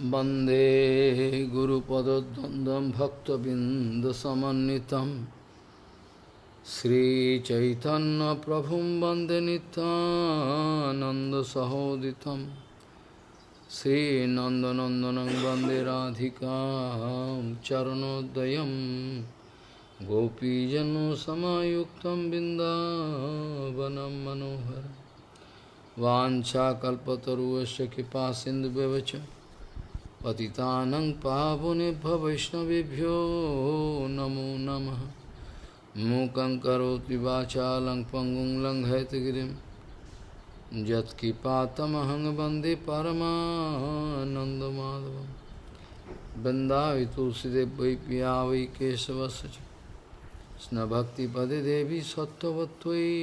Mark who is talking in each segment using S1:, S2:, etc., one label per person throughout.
S1: वन्दे गुरुपदद्वन्द्वं भक्तबिन्दसमन्वितं श्रीचैतन्यप्रभुं वन्दे नित्यानन्दसहोदितं श्रीनन्दनन्दनं वन्दे राधिकां चरणोदयं गोपीजनसमायुक्तं बिन्दावनं मनोहरम् वाञ्छाकल्पतरुवस्य कृपा सिन्धुव्यवच पतितानं पावनेभ्य वैष्णवेभ्यो नमो नमः मूकं करोति वाचालं पङ्गुं लङ्घयतगिरिं यत्किपातमहं वन्दे परमानन्दमाधवं वृन्दावि तुलसीदेव वै पिया वै केशवस्य च कृष्णभक्तिपदे देवी सत्त्ववत्त्वयि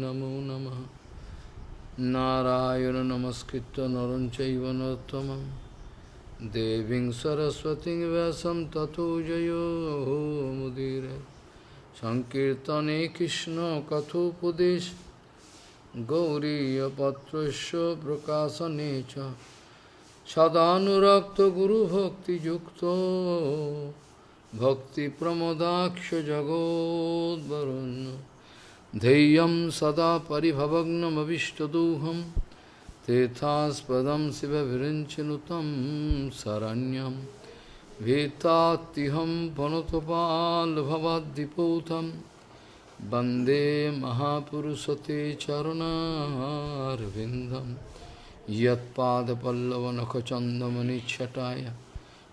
S1: नमो नमः नारायण नमस्कृत्य नरं चैव नरोत्तमं देवीं सरस्वतीं व्यासं ततो जयो मुदीरे सङ्कीर्तने कृष्णकथोपदेश गौरीयपत्रस्य प्रकाशने च Tethaspadam Sivavirinchinutam Saranyam Vetatiham Panotopal Bhavadipotam Bande Mahapurusate Charana Arvindam Yatpada Pallavanakachandamani Chataya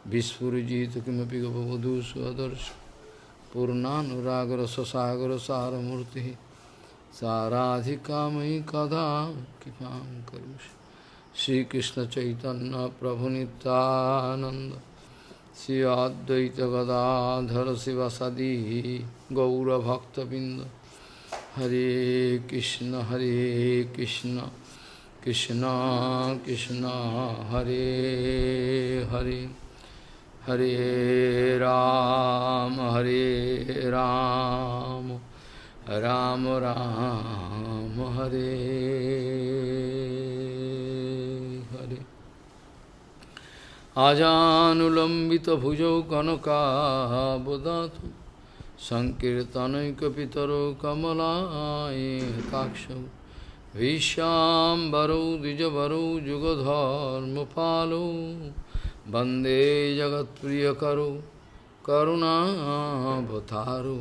S1: Vispurujita Kimapi Gavadu Swadarsh Purnanuragra Sasagara Saramurti साराधिका मयि कदा कृपां करोषि श्रीकृष्णचैतन्यप्रभुनितानन्द श्री अद्वैतगदाधर शिवसदी गौरभक्तबिन्द। हरे कृष्ण हरे कृष्ण कृष्ण कृष्ण, हरे हरे। हरे राम हरे राम राम। राम हरे हरे आजानुलम्बितभुजौ कनकाबदातु सङ्कीर्तनैकपितरौ कमलायताक्षौ विश्याम्बरौ द्विजवरौ जुगधर्मपालौ वन्दे जगत्प्रियकरो करुणावतारो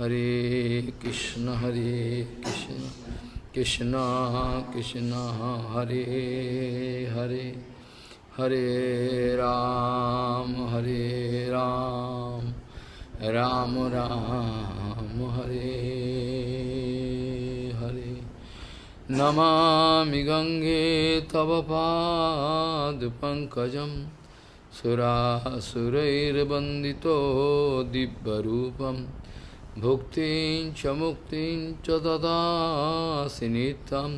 S1: हरे कृष्ण हरे कृष्ण कृष्ण कृष्ण, हरे हरे हरे राम हरे राम राम राम, हरे हरे। नमामि गङ्गे तव पादपङ्कजम् सुरासुरैर्वन्दितो दिव्यरूपं भुक्तिं च मुक्तिं च ददासि नित्यं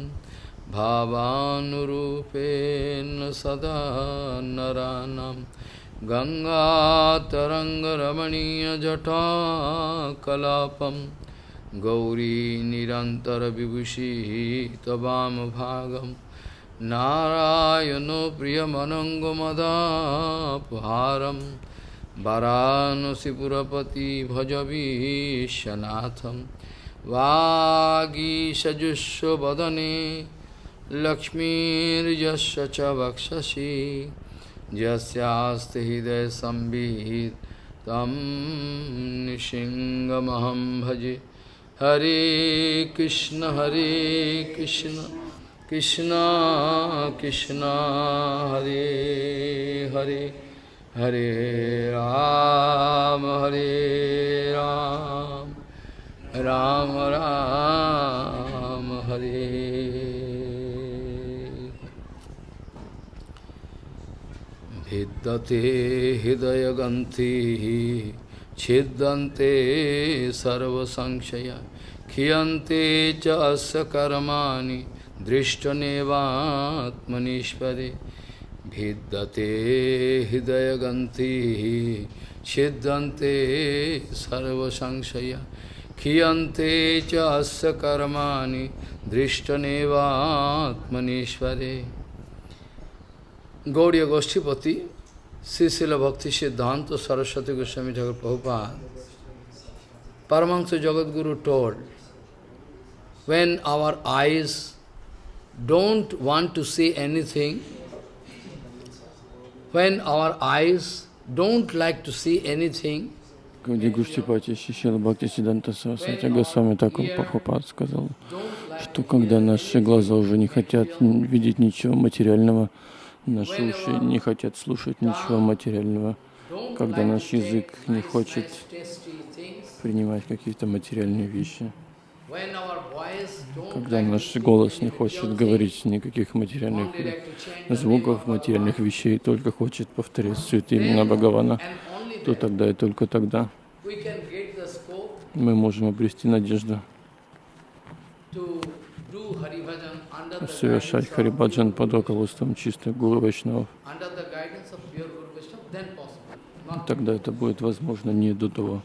S1: भावानुरूपेण सदा नरानं गङ्गातरङ्गरमणीयजटाकलापं गौरी निरन्तरविभूषिः त्ववामभागम् नारायणो प्रियमनङ्गमदापहारं वरानसिपुरपति भजवीशनाथं वागीषजुष्वदने लक्ष्मीर्यस्य च वक्षसि। यस्यास्ति हृदयसंवित् तं निशिङ्गमहं भजे। हरे कृष्ण हरे कृष्ण Krishna Krishna हरे Hare हरे राम हरे राम राम राम, हरे। भिद्दते हृदयगंथि छिद्यन्ते सर्वसंशया, खियन्ते च अस्य कर्माणि दृष्टनेवात्मनीश्वरे भिद्यते हृदयगंति छिद्यन्ते सर्वसंशया खियन्ते च अस्य कर्माणि दृष्टनेवात्मनेश्वरे। गौड़ीय गोष्ठीपति श्रीशिल भक्ति सिद्धांत तो Saraswati Goswami Thakur Prabhupada Paramahansa Jagadguru told when our eyes don't want to see anything, when our eyes don't like to see anything,
S2: Где Гуштипати Шишила Бхакти Сиданта Сарасвати Госвами Такур Прабхупад сказал, что когда наши глаза уже не хотят видеть ничего материального, наши уши не хотят слушать ничего материального, когда наш язык не хочет принимать какие-то материальные вещи, когда наш голос не хочет говорить никаких материальных звуков, материальных вещей, только хочет повторять святые имена Бхагавана, то тогда и только тогда мы можем обрести надежду совершать Харибаджан под руководством чистых Гуру Вайшнавов. Тогда это будет возможно не до того.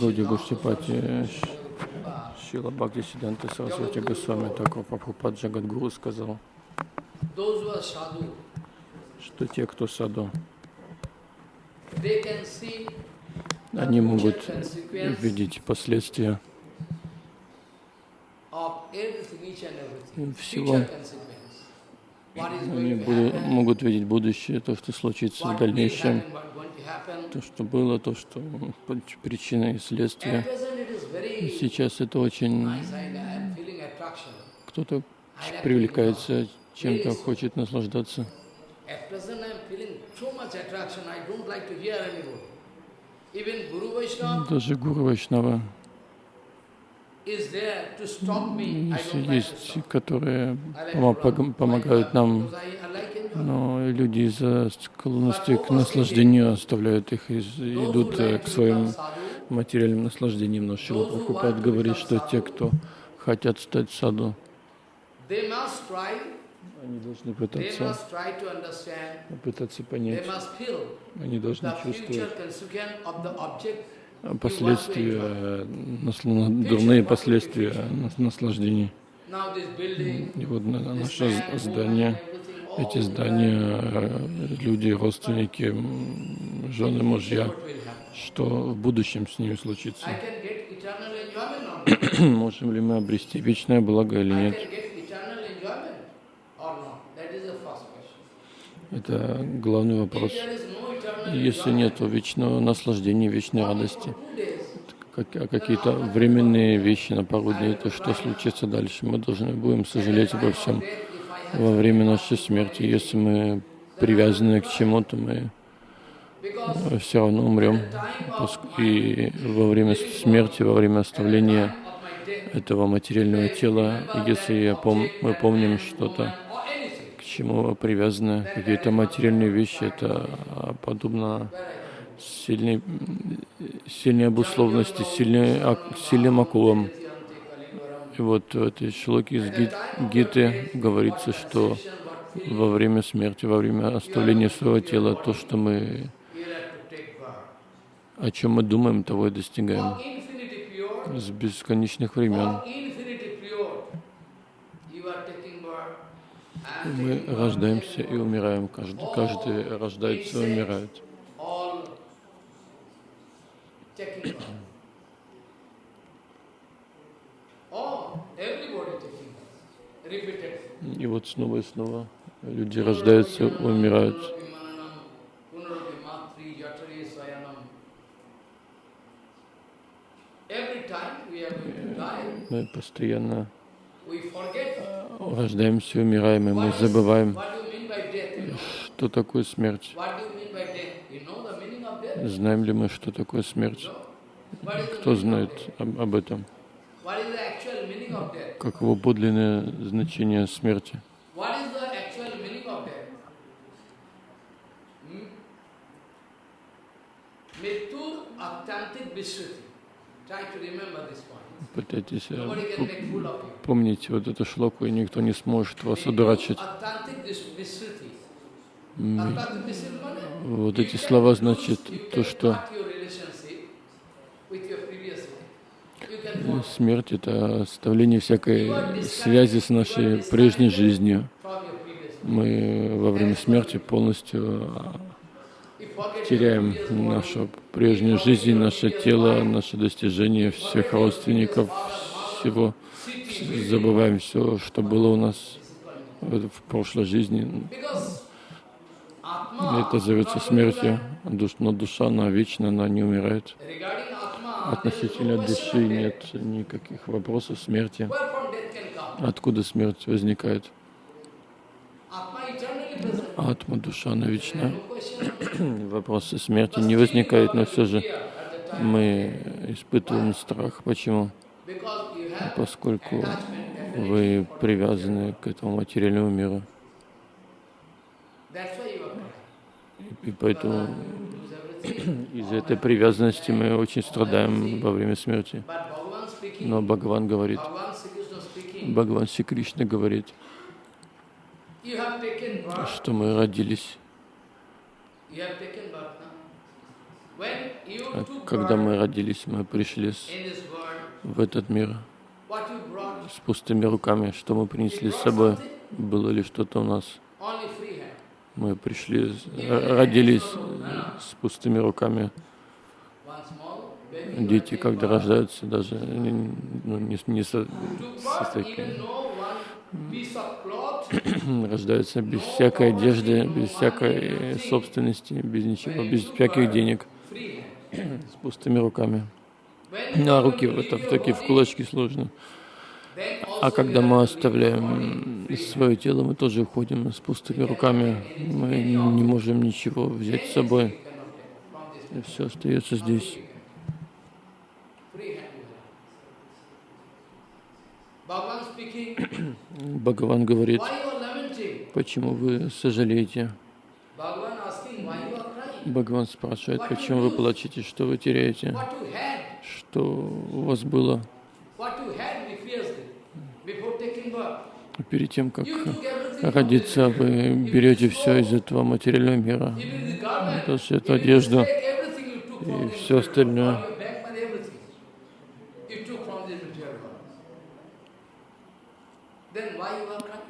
S2: Гауди Гуштипати Шила Бхакти Сиданта Сарасвати Госвами Такова Прабхупад Джагадгуру сказал, что те, кто саду, они могут видеть последствия всего. Они будут, могут видеть будущее, то, что случится в дальнейшем, то, что было, то, что причина и следствие. Сейчас это очень... Кто-то привлекается чем-то, хочет наслаждаться. Даже Гуру Вайшнава. есть, которые помогают нам, но люди из-за склонности к наслаждению оставляют их и идут э, к своим материальным наслаждениям. Но Шила Прабхупад говорит, что те, кто хотят стать саду, они должны пытаться, пытаться понять, они должны чувствовать последствия, дурные последствия наслаждений. И вот наше здание, эти здания, люди, родственники, жены, мужья, что в будущем с ними случится? Можем ли мы обрести вечное благо или нет? Это главный вопрос. Если нет вечного наслаждения, вечной радости, а какие-то временные вещи на пару дней, то что случится дальше? Мы должны будем сожалеть обо всем во время нашей смерти. Если мы привязаны к чему-то, мы все равно умрем. И во время смерти, во время оставления этого материального тела, если я пом мы помним что-то, чему привязаны какие-то материальные вещи. Это подобно сильной, сильной обусловленности, сильной, сильным акулам. И вот в этой шлоке из Гиты говорится, что во время смерти, во время оставления своего тела, то, что мы, о чем мы думаем, того и достигаем с бесконечных времен. Мы рождаемся и умираем. Каждый, каждый рождается и умирает. И вот снова и снова люди рождаются, умирают. Мы постоянно рождаемся, умираем, и мы забываем, что такое смерть. Знаем ли мы, что такое смерть? Кто знает об, об этом? Каково подлинное значение смерти? Point. Пытайтесь э, помнить вот эту шлоку, и никто не сможет вас одурачить. Вот эти слова значит то, что смерть — это оставление всякой связи с нашей прежней жизнью. мы во время смерти полностью а, теряем нашу прежнюю жизнь, наше тело, наши достижения, всех родственников, всего, забываем все, что было у нас в прошлой жизни. Это зовется смертью, но душа, она вечна, она не умирает. Относительно души нет никаких вопросов смерти. Откуда смерть возникает? Атма, душа, она. Вопросы смерти не возникают, но все же мы испытываем страх. Почему? Поскольку вы привязаны к этому материальному миру. И поэтому из-за этой привязанности мы очень страдаем во время смерти. Но Бхагаван говорит, Бхагаван Си говорит, что мы родились. А когда мы родились, мы пришли в этот мир с пустыми руками. Что мы принесли с собой? Было ли что-то у нас? Мы пришли, родились с пустыми руками. Дети, когда рождаются, даже ну, не, не со, со такими, рождаются без всякой одежды, без всякой собственности, без ничего, без всяких денег, с пустыми руками. На руки в, это, в такие в кулачки сложно. А когда мы оставляем свое тело, мы тоже уходим с пустыми руками. Мы не можем ничего взять с собой. И все остается здесь. Бхагаван говорит, почему вы сожалеете? Бхагаван спрашивает, почему вы плачете, что вы теряете, что у вас было перед тем, как родиться, вы берете все из этого материального мира, даже эту одежду и все остальное.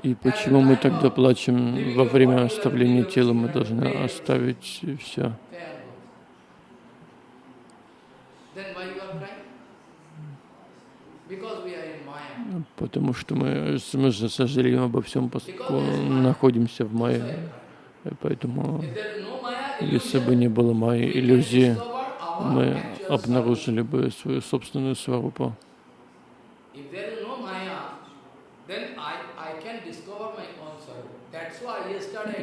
S2: И почему мы тогда плачем во время оставления тела? Мы должны оставить все. Потому что мы, мы же обо всем, поскольку находимся в Майе. Поэтому, если бы не было Майи иллюзии, мы обнаружили бы свою собственную сварупу.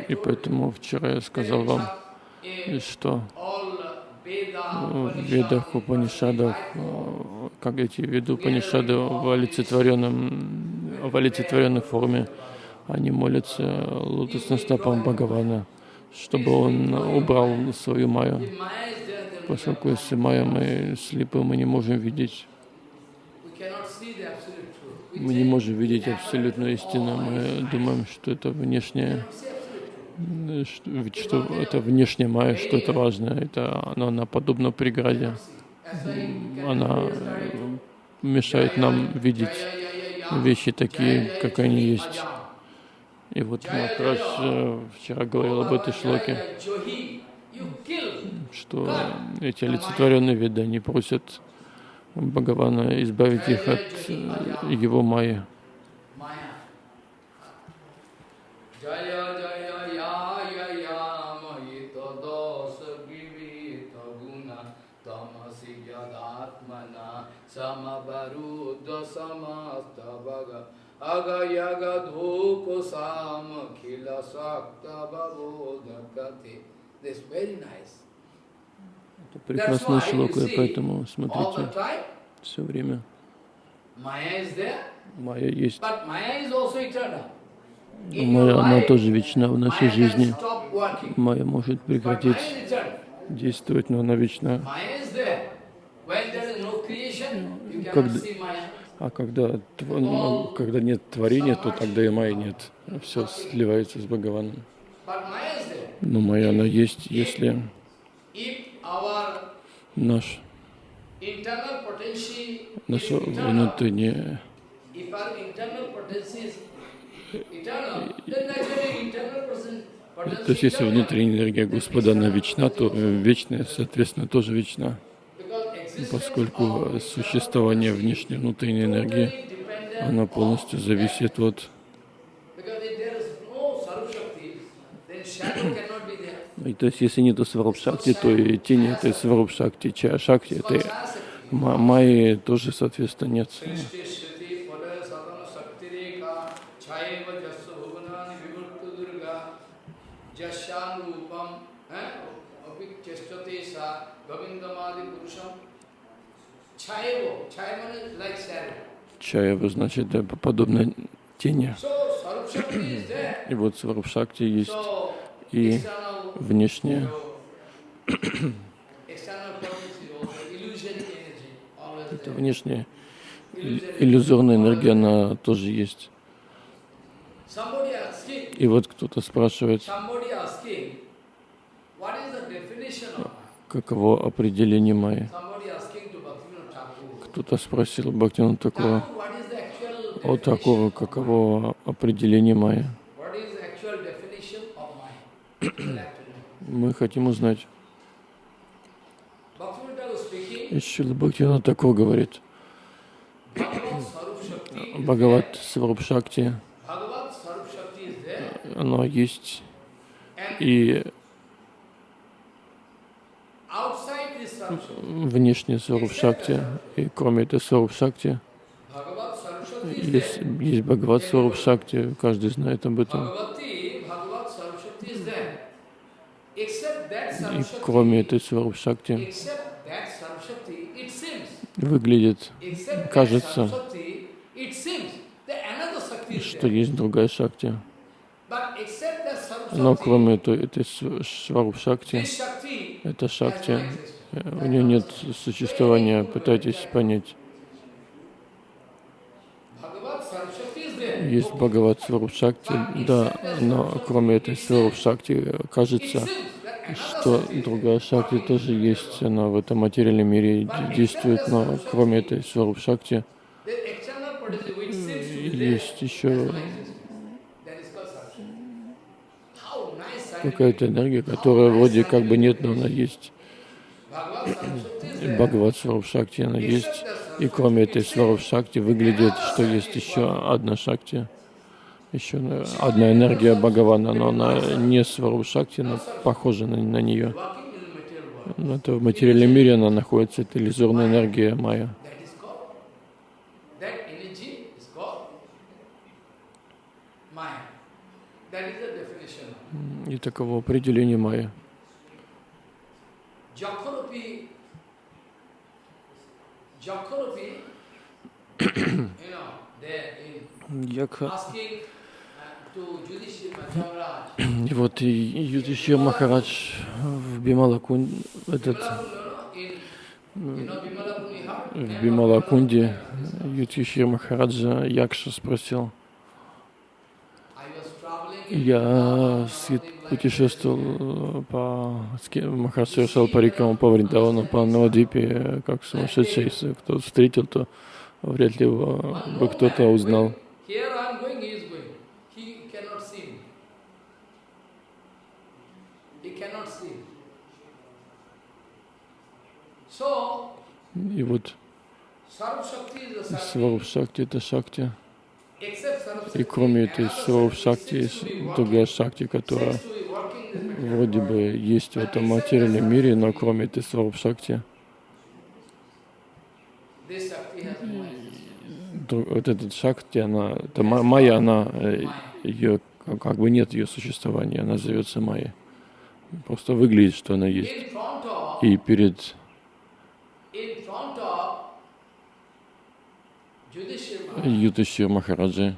S2: И поэтому вчера я сказал вам, что в Ведах, Упанишадах, как эти веду Упанишады в, олицетворенном, в олицетворенной форме, они молятся лотосным стопам Бхагавана, чтобы он убрал свою майю. Поскольку если майя мы слепы, мы не можем видеть. Мы не можем видеть абсолютную истину. Мы думаем, что это внешнее, что, что это внешняя майя, что это важное. Это, она, она подобна преграде. Она мешает нам видеть вещи такие, как они есть. И вот Махарадж э, вчера говорил об этой шлоке, что эти олицетворенные виды, они просят Бхагавана, избавить их от э, его майи. Sam khila sakta babodakati. This is very nice. Это прекрасная шлока, поэтому смотрите все время. Майя есть. Майя, она тоже вечна в нашей жизни. Майя может прекратить действовать, но она вечна. Когда, а когда, ну, когда нет творения, то тогда и Майя нет. Все сливается с Бхагаваном. Но Майя, она есть, если наш, наше внутреннее
S1: person,
S2: То есть, если внутренняя энергия Господа, она вечна, то э, вечная, соответственно, тоже вечна. Поскольку существование внешней и внутренней энергии, она полностью зависит от... И то есть, если нету сварупшакти, то и тени этой сварупшакти, чая шакти, этой ма- майи тоже, соответственно, нет.
S1: Jasyan Rupam Apik Chestate Sa Govindamadi Purusham
S2: Чая, значит, подобно тени. И вот сварупшакти есть
S1: So
S2: и
S1: always
S2: это внешняя ил- иллюзорная энергия, она тоже есть. И вот кто-то спрашивает, каково определение майи.
S1: Somebody asking to Bhaktivinoda Thakur,
S2: Кто-то спросил Бхактина такого, о такого, каково определение
S1: know.
S2: Мы хотим узнать.
S1: Bhaktivinoda Thakur speaking,
S2: И Шрила Бхактина такого говорит. Бхагават
S1: is there,
S2: оно есть. И
S1: Shakti,
S2: внешне Сварупшакти. И кроме этой
S1: is
S2: есть, есть Бхагават Сварупшакти, каждый знает об этом. И кроме этой
S1: seems,
S2: выглядит, кажется, что есть другая Шакти. Но кроме этой, этой
S1: Shakti
S2: это
S1: has
S2: Шакти, э, у нее нет существования, пытайтесь понять. Есть Бхагават Сварупшакти, да, но кроме этой Сварупшакти
S1: It
S2: кажется, что другая Шакти тоже есть, она в этом материальном мире действует, но кроме этой
S1: to be there
S2: есть еще какая-то энергия, которая вроде как бы нет, но она есть. Бхагават Сварупшакти, она есть. И кроме этой Сварупшакти выглядит, что есть еще одна Шакти, еще одна энергия Бхагавана, но она не Сварупшакти, но похожа на, на нее. Но это в материальном мире она находится, это иллюзорная энергия Майя. И таково определение Майя.
S1: Jakhoropi, Jakhoropi, you know, they in
S2: Якха.
S1: asking uh,
S2: И вот и Юдишир Махарадж в Бималакун, этот, в Бималакунде Юдишир Махараджа Якша спросил,
S1: I was traveling in
S2: Я путешествовал по ски- Махарадж совершал парикраму по Вриндавану, по Навадвипе, как сумасшедший. Если кто встретил, то вряд ли его бы кто-то узнал. И вот
S1: Sarup Shakti is the Shakti.
S2: Сваруб Шакти — это Шакти. И кроме этой
S1: Shakti
S2: Шакти есть другая Шакти, которая вроде бы есть в этом материальном мире, но кроме этой Сваруб Шакти, вот этот Шакти, она, это ма- Майя, она, э, ее, как- бы нет ее существования, она зовется Майя. Просто выглядит, что она есть. И перед Юташир Махараджи,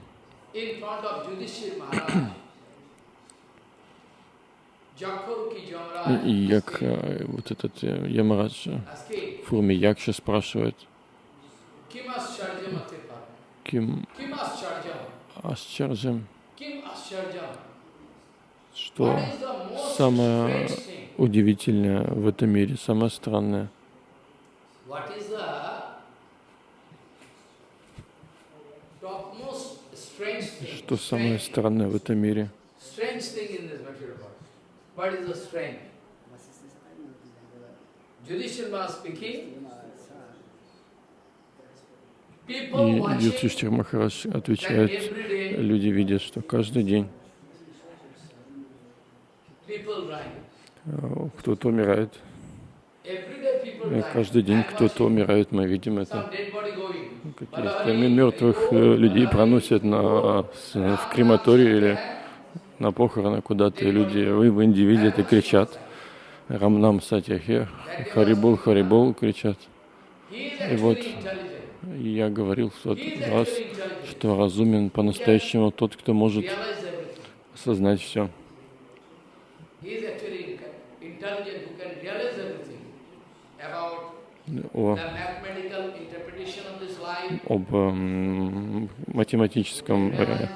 S2: як э, вот этот э, Ямарадж э,
S1: asking,
S2: в форме Якши спрашивает? Ким
S1: Ascharjam?
S2: что самое удивительное в этом мире, самое странное,
S1: What is the topmost strange thing?
S2: Что самое странное в этом мире. И Юдхиштхир Махарадж отвечает, люди видят, что каждый день э, кто-то умирает. Каждый день кто-то умирает, мы видим это. Каких-то мертвых э, людей проносят на, в крематорию или на похороны куда-то, и люди вы в Индии видят и кричат. Рамнам Сатьяхе, Харибол, Харибол кричат. И вот я говорил в тот раз, что разумен по-настоящему тот, кто может осознать все.
S1: He
S2: об эм, математическом э,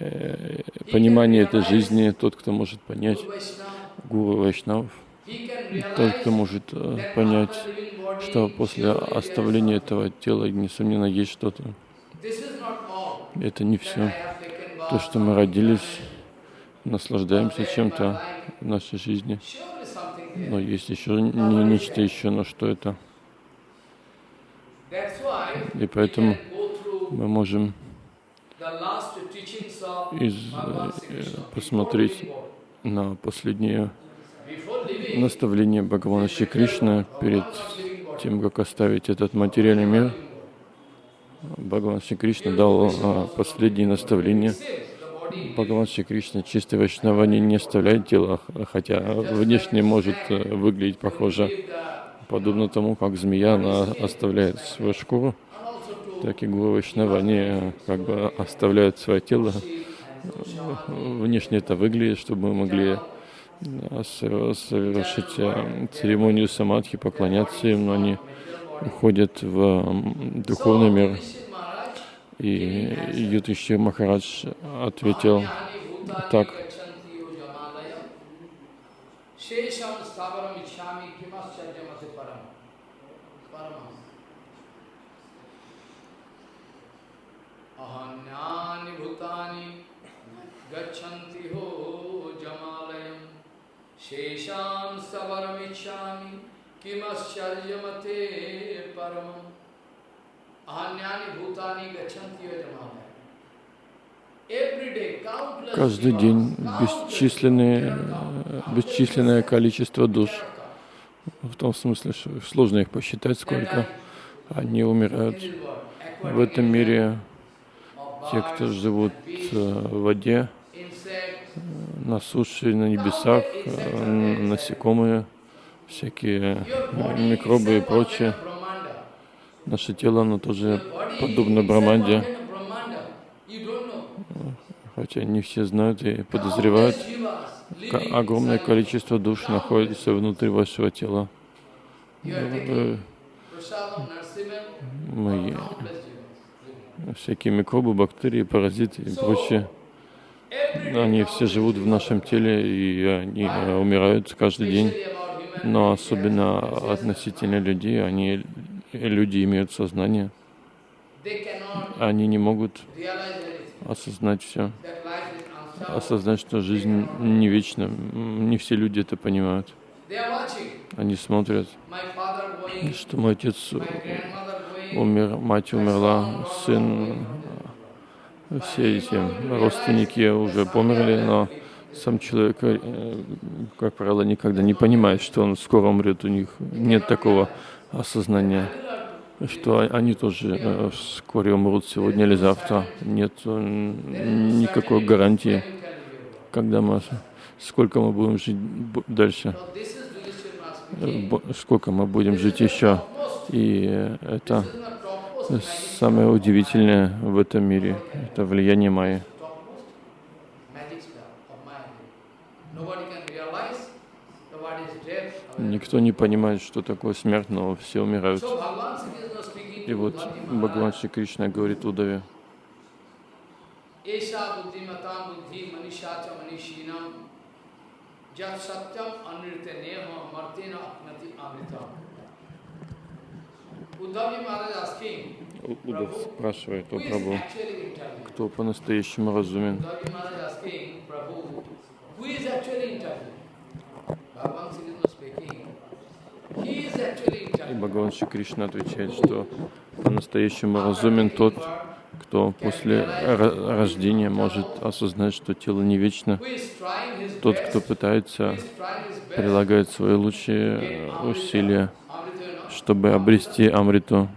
S2: э, понимании этой жизни, тот, кто может понять Гуру Вайшнав, тот, кто может э, понять, что после оставления этого тела, несомненно, есть что-то. Это не все. То, что мы родились, наслаждаемся чем-то в нашей жизни. Но есть еще не нечто еще, но что это? И поэтому мы можем из, э, посмотреть на последнее наставление Бхагавана Шри Кришны перед тем, как оставить этот материальный мир. Бхагаван Шри Кришна дал а, последние наставления. Бхагаван Шри Кришна чистой вайшнавани не оставляет тело, хотя внешне может э, выглядеть похоже, подобно тому, как змея она оставляет свою шкуру, так и гуру Вайшнавани э, как бы оставляют свое тело. Внешне это выглядит, чтобы мы могли со- совершить э, церемонию самадхи, поклоняться им, но они уходят в духовный мир. И Ютиши Махарадж ответил так.
S1: Shesham Stavaram Ichhami Kimascharjamate Param Paramam Ahanyani Bhutani Gachanti Ho Jamalayam Shesham Stavaram Ichhami Kimascharjamate Paramam Ahanyani Bhutani Gachanti Yo Jamalaya Every day, countless
S2: каждый день э, бесчисленное количество душ, в том смысле, что сложно их посчитать, сколько они умирают в этом мире. Те, кто живут э, в воде, на суше, на небесах, э, насекомые, всякие микробы и прочее. Наше тело, оно тоже подобно Браманде, хотя не все знают и подозревают, огромное количество душ находится внутри вашего тела. Э, Мы всякие микробы, бактерии, паразиты и прочее. Они все живут в нашем теле, и они э, умирают каждый день. Но особенно относительно людей, они люди имеют сознание. Они не могут осознать все, осознать, что жизнь не вечна. Не все люди это понимают. Они смотрят, что мой отец умер, мать умерла, сын, э, все эти родственники уже померли, но сам человек, э, как правило, никогда не понимает, что он скоро умрет. У них нет такого осознания, что они тоже э, вскоре умрут сегодня или завтра. Нет никакой гарантии, когда мы, сколько мы будем жить дальше, сколько мы будем жить еще. И это самое удивительное в этом мире, это влияние Майи. Никто не понимает, что такое смерть, но все умирают. И вот Бхагаван Шри Кришна говорит Удаве,
S1: Esha buddhimatam buddhi manishacha manishinam jat satyam anrite neha martina apnati
S2: У- Удав спрашивает у
S1: who is
S2: Прабху,
S1: actually intelligent?
S2: кто по-настоящему разумен. И. Бхагаван Шри Кришна отвечает, что по-настоящему разумен тот, кто после рождения может осознать, что тело не вечно. Тот, кто пытается, прилагает свои лучшие э, усилия, чтобы обрести Амриту,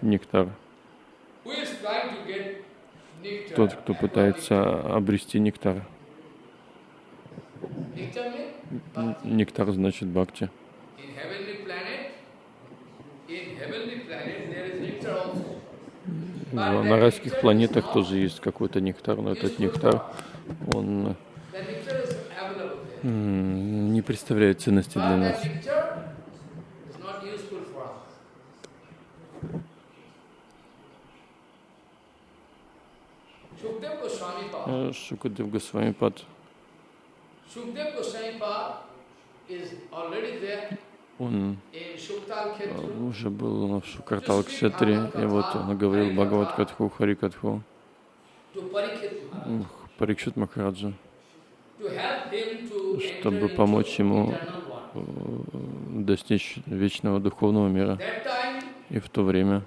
S2: нектар. Тот, кто пытается обрести нектар. Нектар значит бхакти.
S1: in heavenly planet, in heavenly planet there is nectar also.
S2: В- На райских планетах тоже есть какой-то нектар, но этот нектар, он не представляет ценности для нас. Шукадев Госвами Пад, Он э, уже был в Шукартал Кшетре, и вот он говорил Бхагават Катху, Хари Катху, Парикшит Махараджа, чтобы помочь ему э, достичь вечного духовного мира. И в то время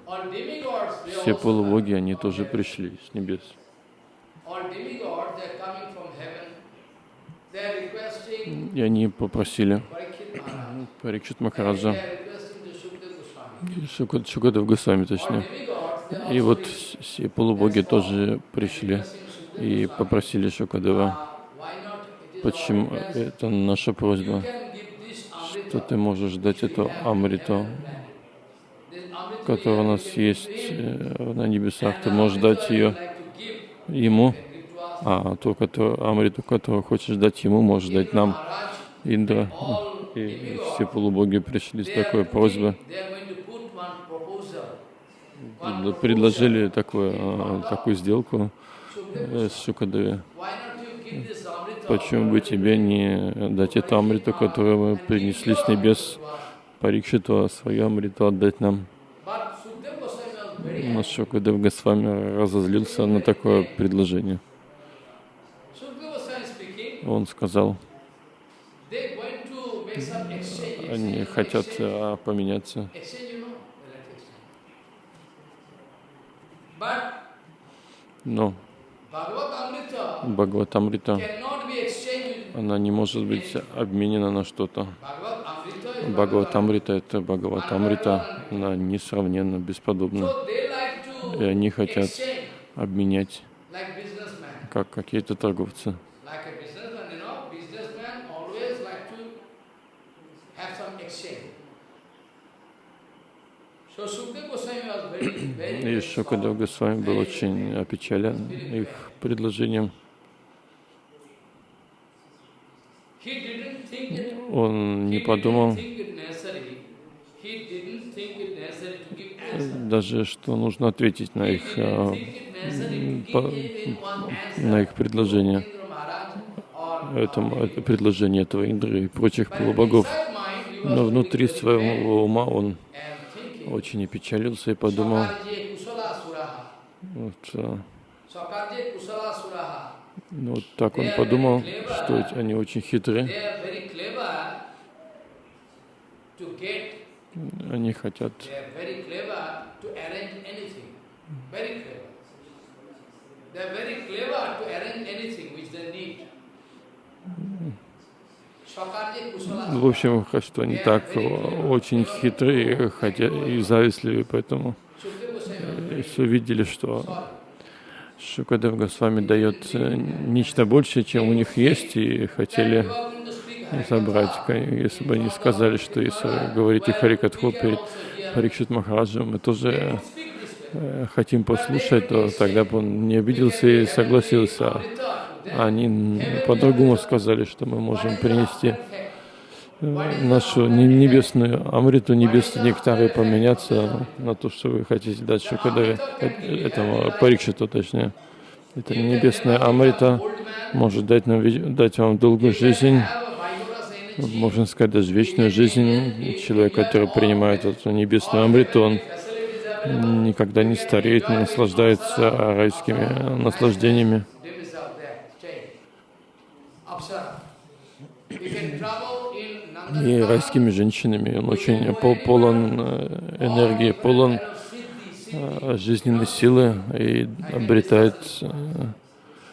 S2: все полубоги, они тоже пришли с небес. И они попросили. Парикшит Махараджа, Шукадев Госвами точнее. И вот все полубоги тоже пришли и попросили Шукадева, почему
S1: request.
S2: это наша просьба, что ты можешь дать эту Амриту, которая у нас есть э, на небесах, ты можешь дать ее ему, а ту, которую, Амриту, которую хочешь дать ему, можешь дать нам, Индра. И все полубоги пришли с такой просьбой, предложили такую, э, такую сделку э, с
S1: Amrita
S2: Почему бы тебе не дать эту Амриту, которую мы принесли с небес, Парикшиту, а свою Амриту отдать нам? Но
S1: happy.
S2: Шукадев Госвами разозлился на такое предложение. Он сказал, они хотят а, поменяться. Но Бхагаватамрита, она не может быть обменена на что-то. Бхагаватамрита — это Бхагаватамрита, она несравненно бесподобна. И они хотят обменять, как какие-то торговцы.
S1: Like a businessman, you know, businessman always like to have some exchange. So Sukdev Goswami was very, very,
S2: И Шукадев. Госвами был очень опечален их предложением. Он не подумал даже, что нужно ответить на их, а, по- на их предложение, это предложение этого Индры и прочих полубогов. Но внутри своего ума он очень опечалился и подумал, вот, а, ну, вот так он подумал, что они очень хитры, они хотят.
S1: They are very clever to arrange anything which they need.
S2: В общем, что они так очень хитрые хотя и завистливые, поэтому
S1: was
S2: все видели, что. Шукадев Госвами дает э, нечто большее, чем у них есть, и хотели забрать. Если бы они сказали, что если говорите Харикатху перед Парикшит Махараджем, мы тоже э, хотим послушать, то тогда бы он не обиделся и согласился. Они по-другому сказали, что мы можем принести э, нашу не- небесную Амриту, небесный нектар и поменяться на то, что вы хотите дать Шукадеве, э, этому Парикшиту точнее. Это небесная Амрита может дать, нам, дать вам долгую жизнь, можно сказать, даже вечную жизнь. Человек, который принимает эту небесную амриту, он никогда не стареет, не наслаждается райскими наслаждениями.
S1: Demis are there, staying. Apsara. You can travel in
S2: И райскими женщинами. Он очень пол- полон э, энергии, полон э, жизненной силы и обретает э,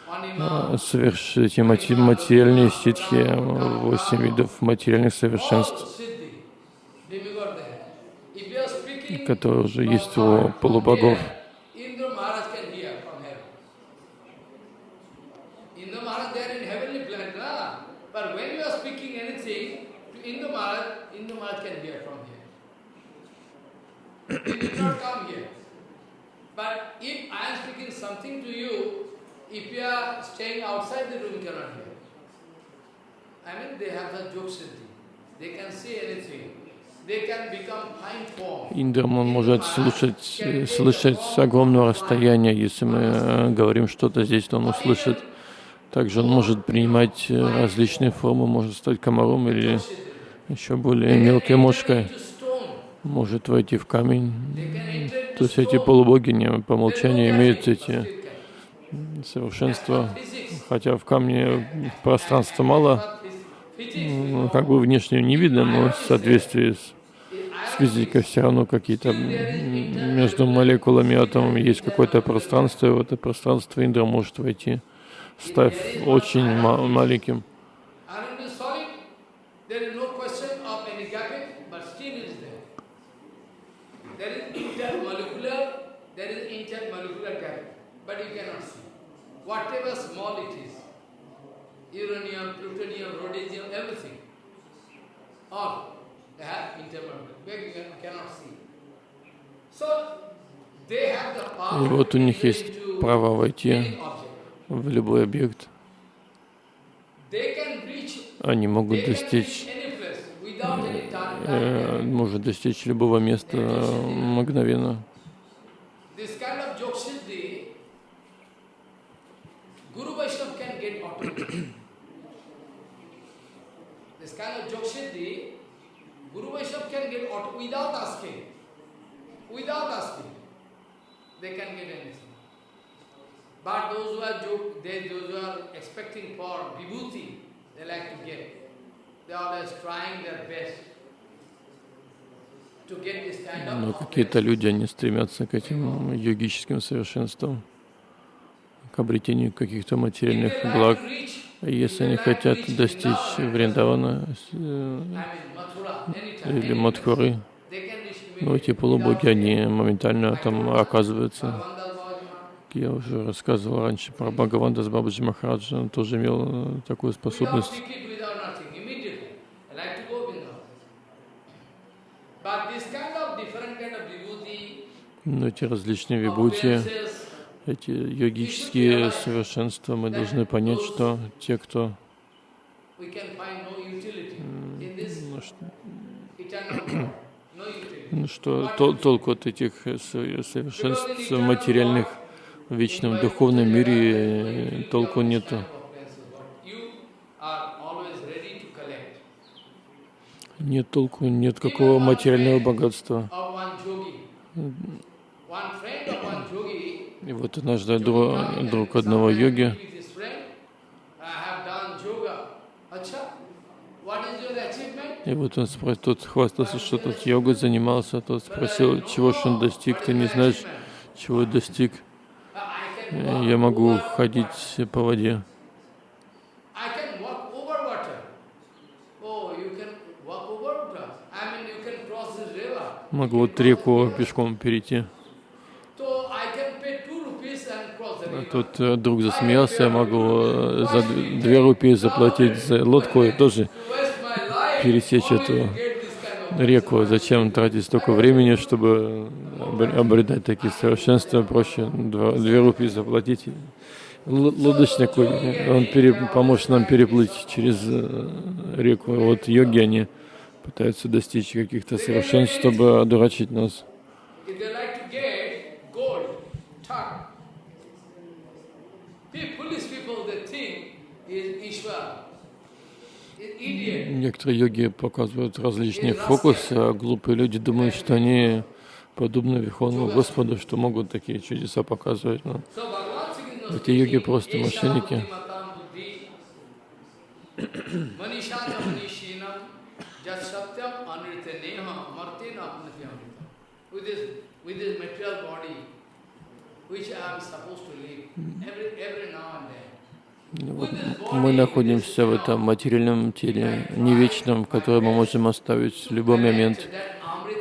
S1: Anima,
S2: соверш... эти мати- материальные ситхи, восемь видов материальных совершенств, которые уже есть у полубогов.
S1: Indra Maharaj can hear from heaven. Indra Maharaj there in heavenly planet, na? But when you are speaking anything to Indra Maharaj, Indra Maharaj can hear from here. He did not come here. But if I am speaking something to you, if you are staying outside the room, you cannot hear. I mean, they have the joke siddhi. They can say anything. They can become fine form.
S2: Индрам, он может слушать, слышать с огромного расстояния. Если мы э, говорим что-то здесь, то он услышит. Также он может принимать э, различные формы, может стать комаром или еще более мелкой мошкой. Может войти в камень. То есть эти полубоги не по умолчанию имеют эти совершенства, хотя в камне пространства мало, ну, как бы внешне не видно, но в соответствии с, с физикой все равно какие-то между молекулами и атомами есть какое-то пространство, и в это пространство Индра может войти, став очень ма- маленьким.
S1: Iron is solid. There is no question of any gapping, but still is there. There is intermolecular, there is intermolecular gap, but you cannot see. Whatever small it is, uranium, plutonium, rhodium, everything, all they have intermolecular, but you can- cannot see. So they have the power
S2: И вот у них есть право войти в любой объект. Они могут достичь, э, может достичь любого места э, мгновенно.
S1: This kind of Jogsiddhi, Guru Vaishnava can get automatically. this kind of Jogsiddhi, Guru Vaishnava can get auto without asking. Without asking. They can get anything. But those who are jog, they, those who are expecting for vibhuti, they like to get. They are always trying their best
S2: Но какие-то люди, они стремятся к этим йогическим совершенствам, к обретению каких-то материальных благ. если они хотят достичь Вриндавана э, или Мадхуры,
S1: reach
S2: ну, эти полубоги, они моментально там оказываются. Я уже рассказывал раньше про Бхагаванда с Бабаджи Махараджа, он тоже имел э, такую способность. Но эти различные вибути, эти йогические совершенства, мы должны понять, что те, кто ну, что, толку от этих э, со- совершенств материальных в вечном духовном мире э, толку нету. Нет толку, нет какого материального богатства. И вот однажды дру- друг одного йоги
S1: with his friend, I have done yoga. Acha, what is your achievement?
S2: И вот он спросил, тот хвастался, что тот йогой занимался, тот спросил, чего ж он достиг, ты не знаешь, чего достиг. Э, Я могу ходить по воде.
S1: Oh.
S2: Могу вот реку пешком перейти. А. Тут э, друг засмеялся, я могу э, за две рупии заплатить за лодку и тоже пересечь эту реку. Зачем тратить столько времени, чтобы обр- обретать такие совершенства? Проще два- две рупии заплатить. Лодочник, он пере- поможет нам переплыть через э, реку. Вот йоги, они пытаются достичь каких-то совершенств, чтобы одурачить нас.
S1: If they like to get gold, tuck. Pe- Foolish people, they think is Ishvara. Is idiot.
S2: Некоторые йоги показывают различные фокусы, а глупые люди думают, что они подобны Верховному Господу, что могут такие чудеса показывать. Но эти йоги просто мошенники. Вот мы находимся в этом материальном теле, не вечном, которое мы можем оставить в любой момент.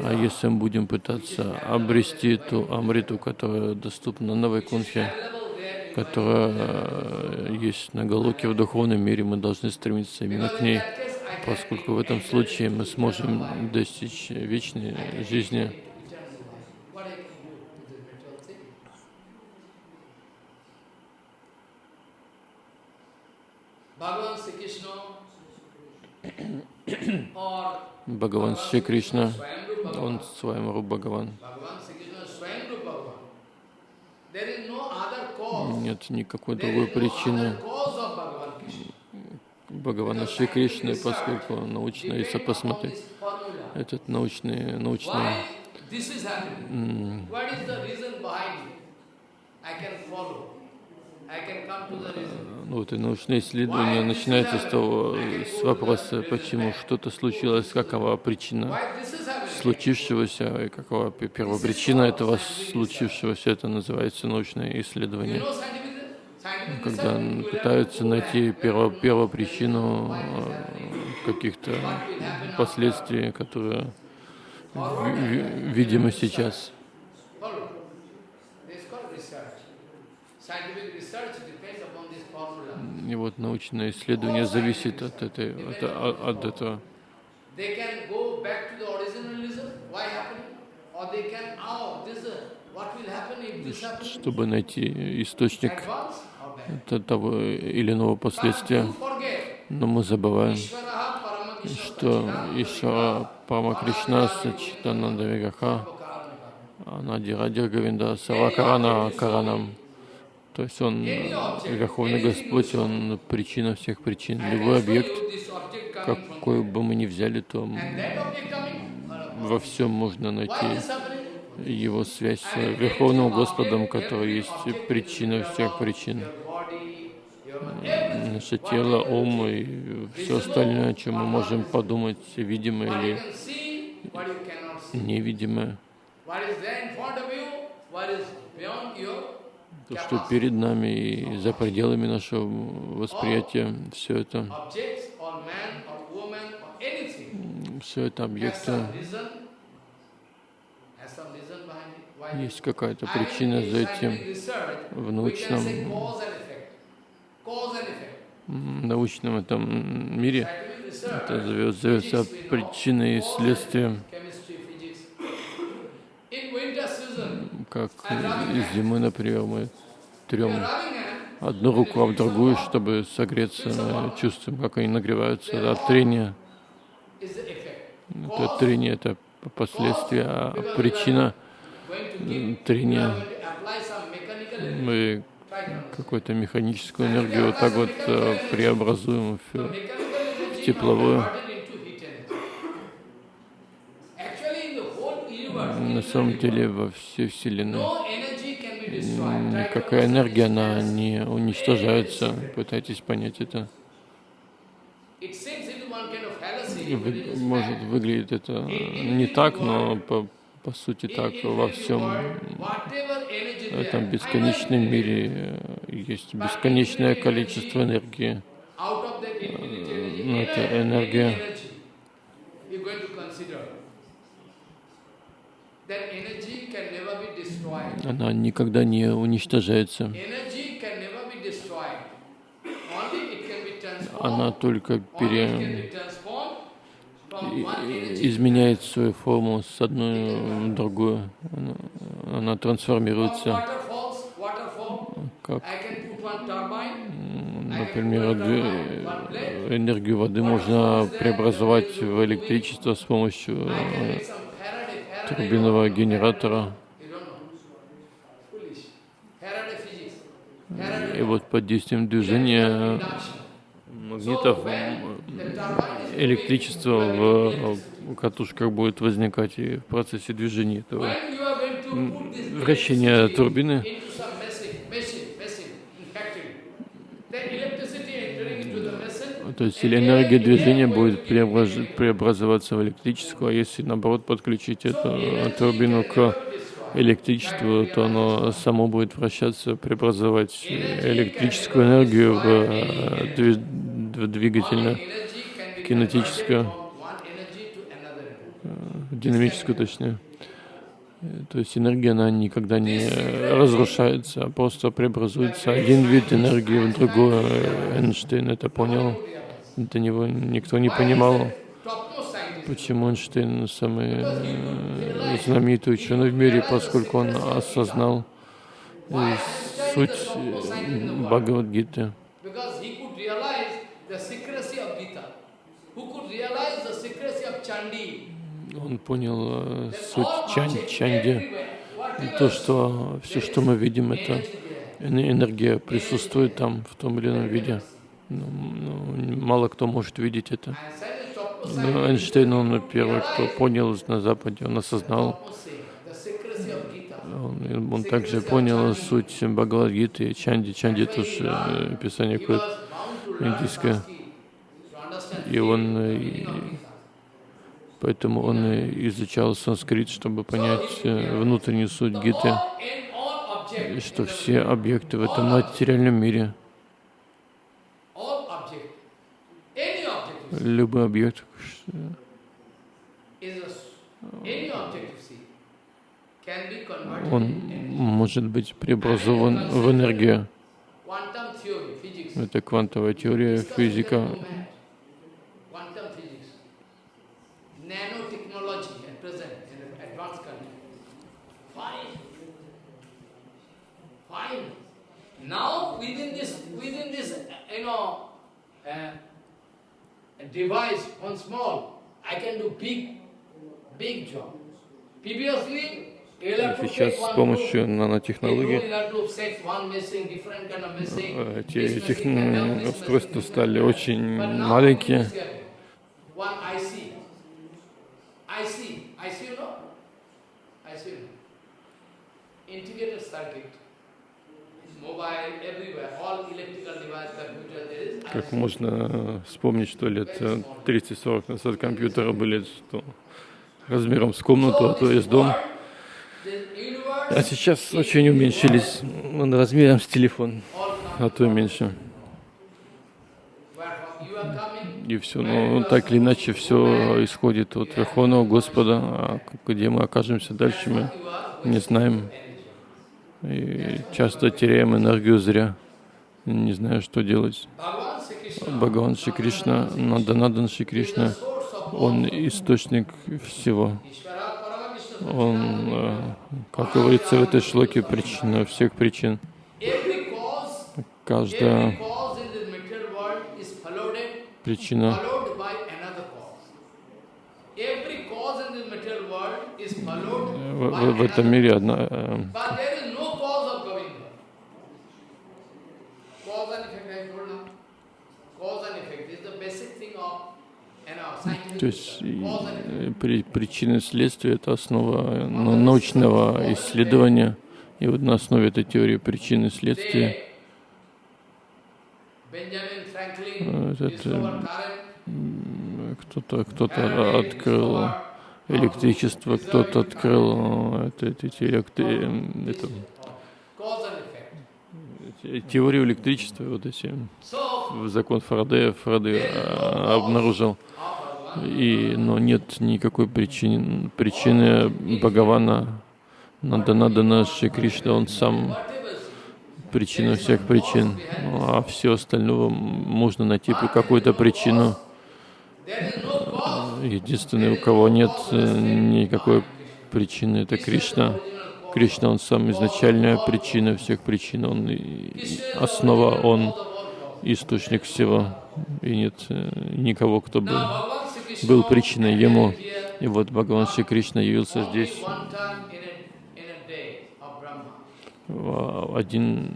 S2: А если мы будем пытаться обрести ту амриту, которая доступна на Вайкунхе, которая есть на Галоке в духовном мире, мы должны стремиться именно к ней, поскольку в этом случае мы сможем достичь вечной жизни. Бхагаван Шри Кришна, он своим Руб Бхагаван. Нет никакой другой причины. Бхагавана Шри Кришны, поскольку научно, если посмотреть, этот научный, научный ну, вот и научное исследование начинается с того, с вопроса, почему что-то случилось, какова причина случившегося, и какова первопричина этого случившегося, это называется научное исследование. Когда пытаются найти перво, первопричину э, каких-то последствий, которые видимы сейчас. И вот научное исследование зависит от, этой, от, от этого. Чтобы найти источник того или иного последствия. Но мы забываем, что еще Пама Кришна Сачитананда Вигаха Анади Радир Гавинда Савакарана Каранам то есть он, Верховный Господь, он причина всех причин. Любой объект, какой бы мы ни взяли, то во всем можно найти его связь с Верховным Господом, который есть причина всех причин. Наше тело, ум и все остальное, о чем мы можем подумать, видимое или невидимое то, что перед нами и за пределами нашего восприятия, все это, все это объекты, есть какая-то причина за этим в научном, научном этом мире. Это зовется причиной и следствием как из зимы, например, мы трем одну руку об другую, чтобы согреться, чувствуем, как они нагреваются от трения. Это трение — это последствия, а причина трения. Мы какую-то механическую энергию вот так вот э, преобразуем в, в тепловую. На самом деле во всей Вселенной никакая энергия, она не уничтожается. Пытайтесь понять это. Вы, может, выглядит это не так, но по, по сути так во всем этом бесконечном мире есть бесконечное количество энергии. Это энергия она никогда не уничтожается. Она только пере... изменяет свою форму с одной в другую. Она, она трансформируется. Как, например, энергию воды можно преобразовать в электричество с помощью турбинного генератора. И вот под действием движения магнитов электричество в катушках будет возникать и в процессе движения этого вращения турбины. То есть или энергия движения будет преобразоваться в электрическую, а если наоборот подключить эту турбину к электричеству, то оно само будет вращаться, преобразовать электрическую энергию в, в двигательную, кинетическую, э, динамическую точнее. То есть энергия, она никогда не разрушается, а просто преобразуется один вид энергии в другой. Эйнштейн это понял. До него никто не понимал, почему Эйнштейн самый э, знаменитый ученый в мире, поскольку он осознал э, суть э, Бхагавадгиты. Он понял суть чан, чанди, то, что все, что мы видим, это энергия присутствует там в том или ином виде. Ну, ну, мало кто может видеть это. Но Эйнштейн, он первый, кто понял на Западе, он осознал. Он, он также понял суть Бхагавадгиты и Чанди. Чанди тоже э, писание какое-то индийское. И он, э, и, поэтому он изучал санскрит, чтобы понять э, внутреннюю суть Гиты, что все объекты в этом материальном мире любой объект он может быть преобразован в энергию. Это квантовая теория, физика. Now within this, within this, you know, uh, device, one small, I can do big, big job. Previously, Сейчас с помощью нанотехнологий эти тех... устройства стали очень маленькие. Можно вспомнить, что лет 30-40 назад компьютеры были что, размером с комнату, а то есть дом. А сейчас очень уменьшились размером с телефон, а то и меньше. И все, ну так или иначе, все исходит от Верховного Господа, а где мы окажемся дальше, мы не знаем. И часто теряем энергию зря, не знаю, что делать. Бхагаван Шри Кришна, Наданадан Шри Кришна, он источник всего. Он, э, как говорится в этой шлоке, причина всех причин. Каждая причина в, в, в этом мире одна, То есть при, причины следствия — это основа ну, научного исследования. И вот на основе этой теории причины следствия кто-то кто-то открыл электричество, кто-то открыл это, эти электри... это, теорию электричества, вот эти закон Фарадея, Фарадей обнаружил и, но нет никакой причины, причины Бхагавана Нанданадана Шри Кришна, он сам причина всех причин, а все остальное можно найти по какую-то причину. Единственный, у кого нет э, никакой причины, это Кришна. Кришна, он сам изначальная причина всех причин, он основа, он источник всего, и нет э, никого, кто бы был причиной ему. И вот Бхагаван Шри Кришна явился здесь один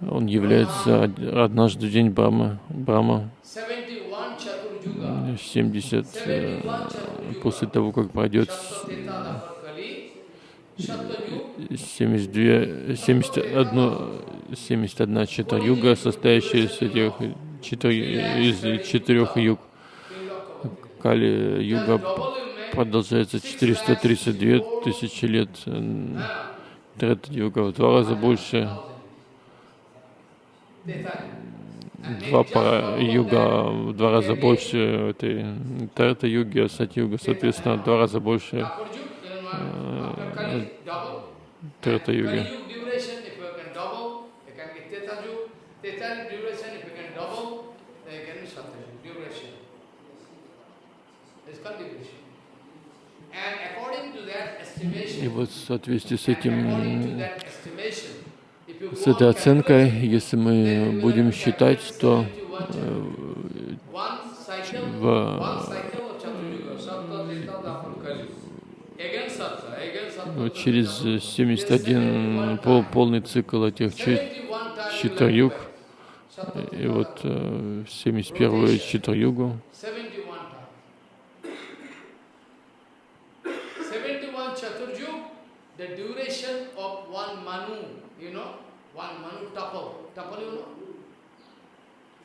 S2: Он является од- однажды в день
S1: 71 Chaturjuga.
S2: 70 э,
S1: 71 Chaturjuga.
S2: после того, как пройдет
S1: Satyateta Daparkali. Satyajug
S2: 72, 71, 71 читар юга, состоящая из этих четыр, из четырех юг. Кали юга продолжается 432 тысячи лет. Трета юга в два раза больше. Два пара юга в два раза больше этой Трета юги, Сати юга, соответственно, в два раза больше Трета юги.
S1: Kali duration, if you can double, you can get Teta Yug. Teta duration, if you can double, then you can be Satyajug duration. It's called duration. And according to that estimation,
S2: И вот в соответствии с этим, с этой оценкой, если мы будем считать, то
S1: one cycle,
S2: в- вот через
S1: Dapur.
S2: 71 пол, полный цикл этих чи-
S1: 71 times
S2: читар-юг,
S1: like that. Sattva,
S2: и вот э, 71
S1: one Manu tapal. Tapal, you know?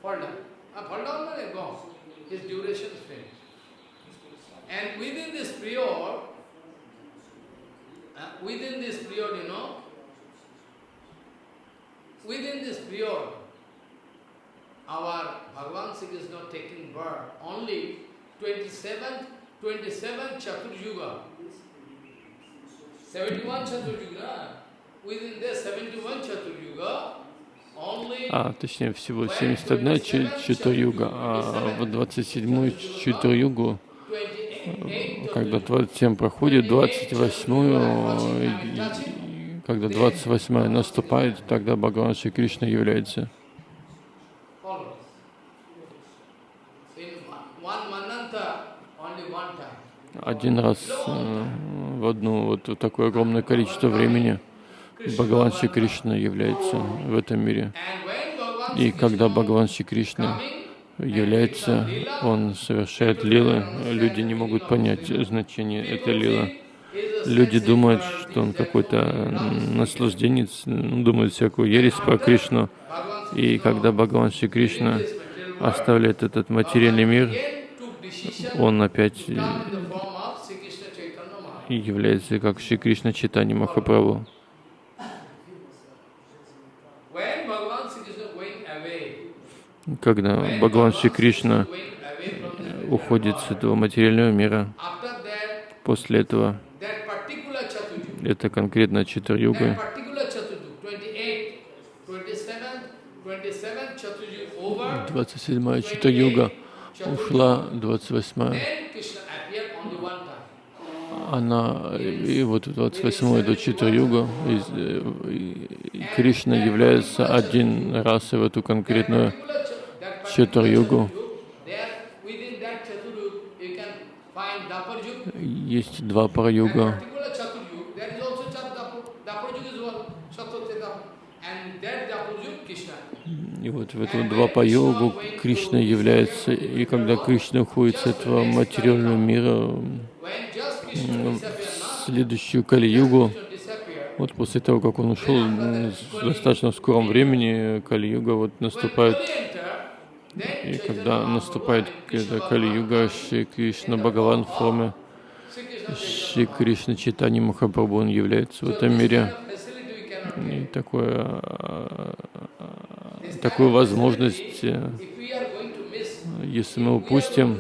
S1: Fall down. Ah, fall down, then go. His duration is finished. And within this period, uh, within this period, you know, within this period, our Bhagavan is not taking birth only 27, 27 Chaturjuga. 71 Chaturjuga. 71 Chaturjuga, only
S2: а точнее всего 71 чи- читар-юга, а в 27 читар-югу
S1: 28
S2: когда 27 проходит, 28 когда 28 наступает, тогда Бхагаван Шри Кришна является. Один раз э, в одно вот такое огромное количество времени Бхагаван Шри Кришна является в этом мире. И когда Бхагаван Шри Кришна является, он совершает лилы, люди не могут понять значение этой лилы. Люди думают, что он какой-то наслажденец, думают всякую ересь про Кришну. И когда Бхагаван Шри Кришна оставляет этот материальный мир, он опять э, является как Шри Кришна Читани Махапрабху.
S1: When Bhagavan Sri Krishna going away,
S2: Когда Бхагаван Шри Кришна уходит с этого материального мира, после этого это конкретно Читар-юга,
S1: that particular Chaturjuga, 28, 27, 27 Chaturjuga over,
S2: 27-я Читар-юга ушла, 28-я,
S1: then Krishna appeared only one time.
S2: она, и вот 28-я до Читар-юга, и, э, Кришна является один раз в эту конкретную Чатур-югу. Есть два пара-юга. И вот в эту два по йогу Кришна является, и когда Кришна уходит с этого материального мира в следующую Кали-югу, вот после того, как он ушел в достаточно скором времени, Кали-юга вот наступает,
S1: when Kali entered, then
S2: и когда наступает Кали-юга, Шри Кришна Бхагаван в форме Шри Кришна Читани Махапрабху, он является в этом мире. И такое, а, такую возможность, э, если мы упустим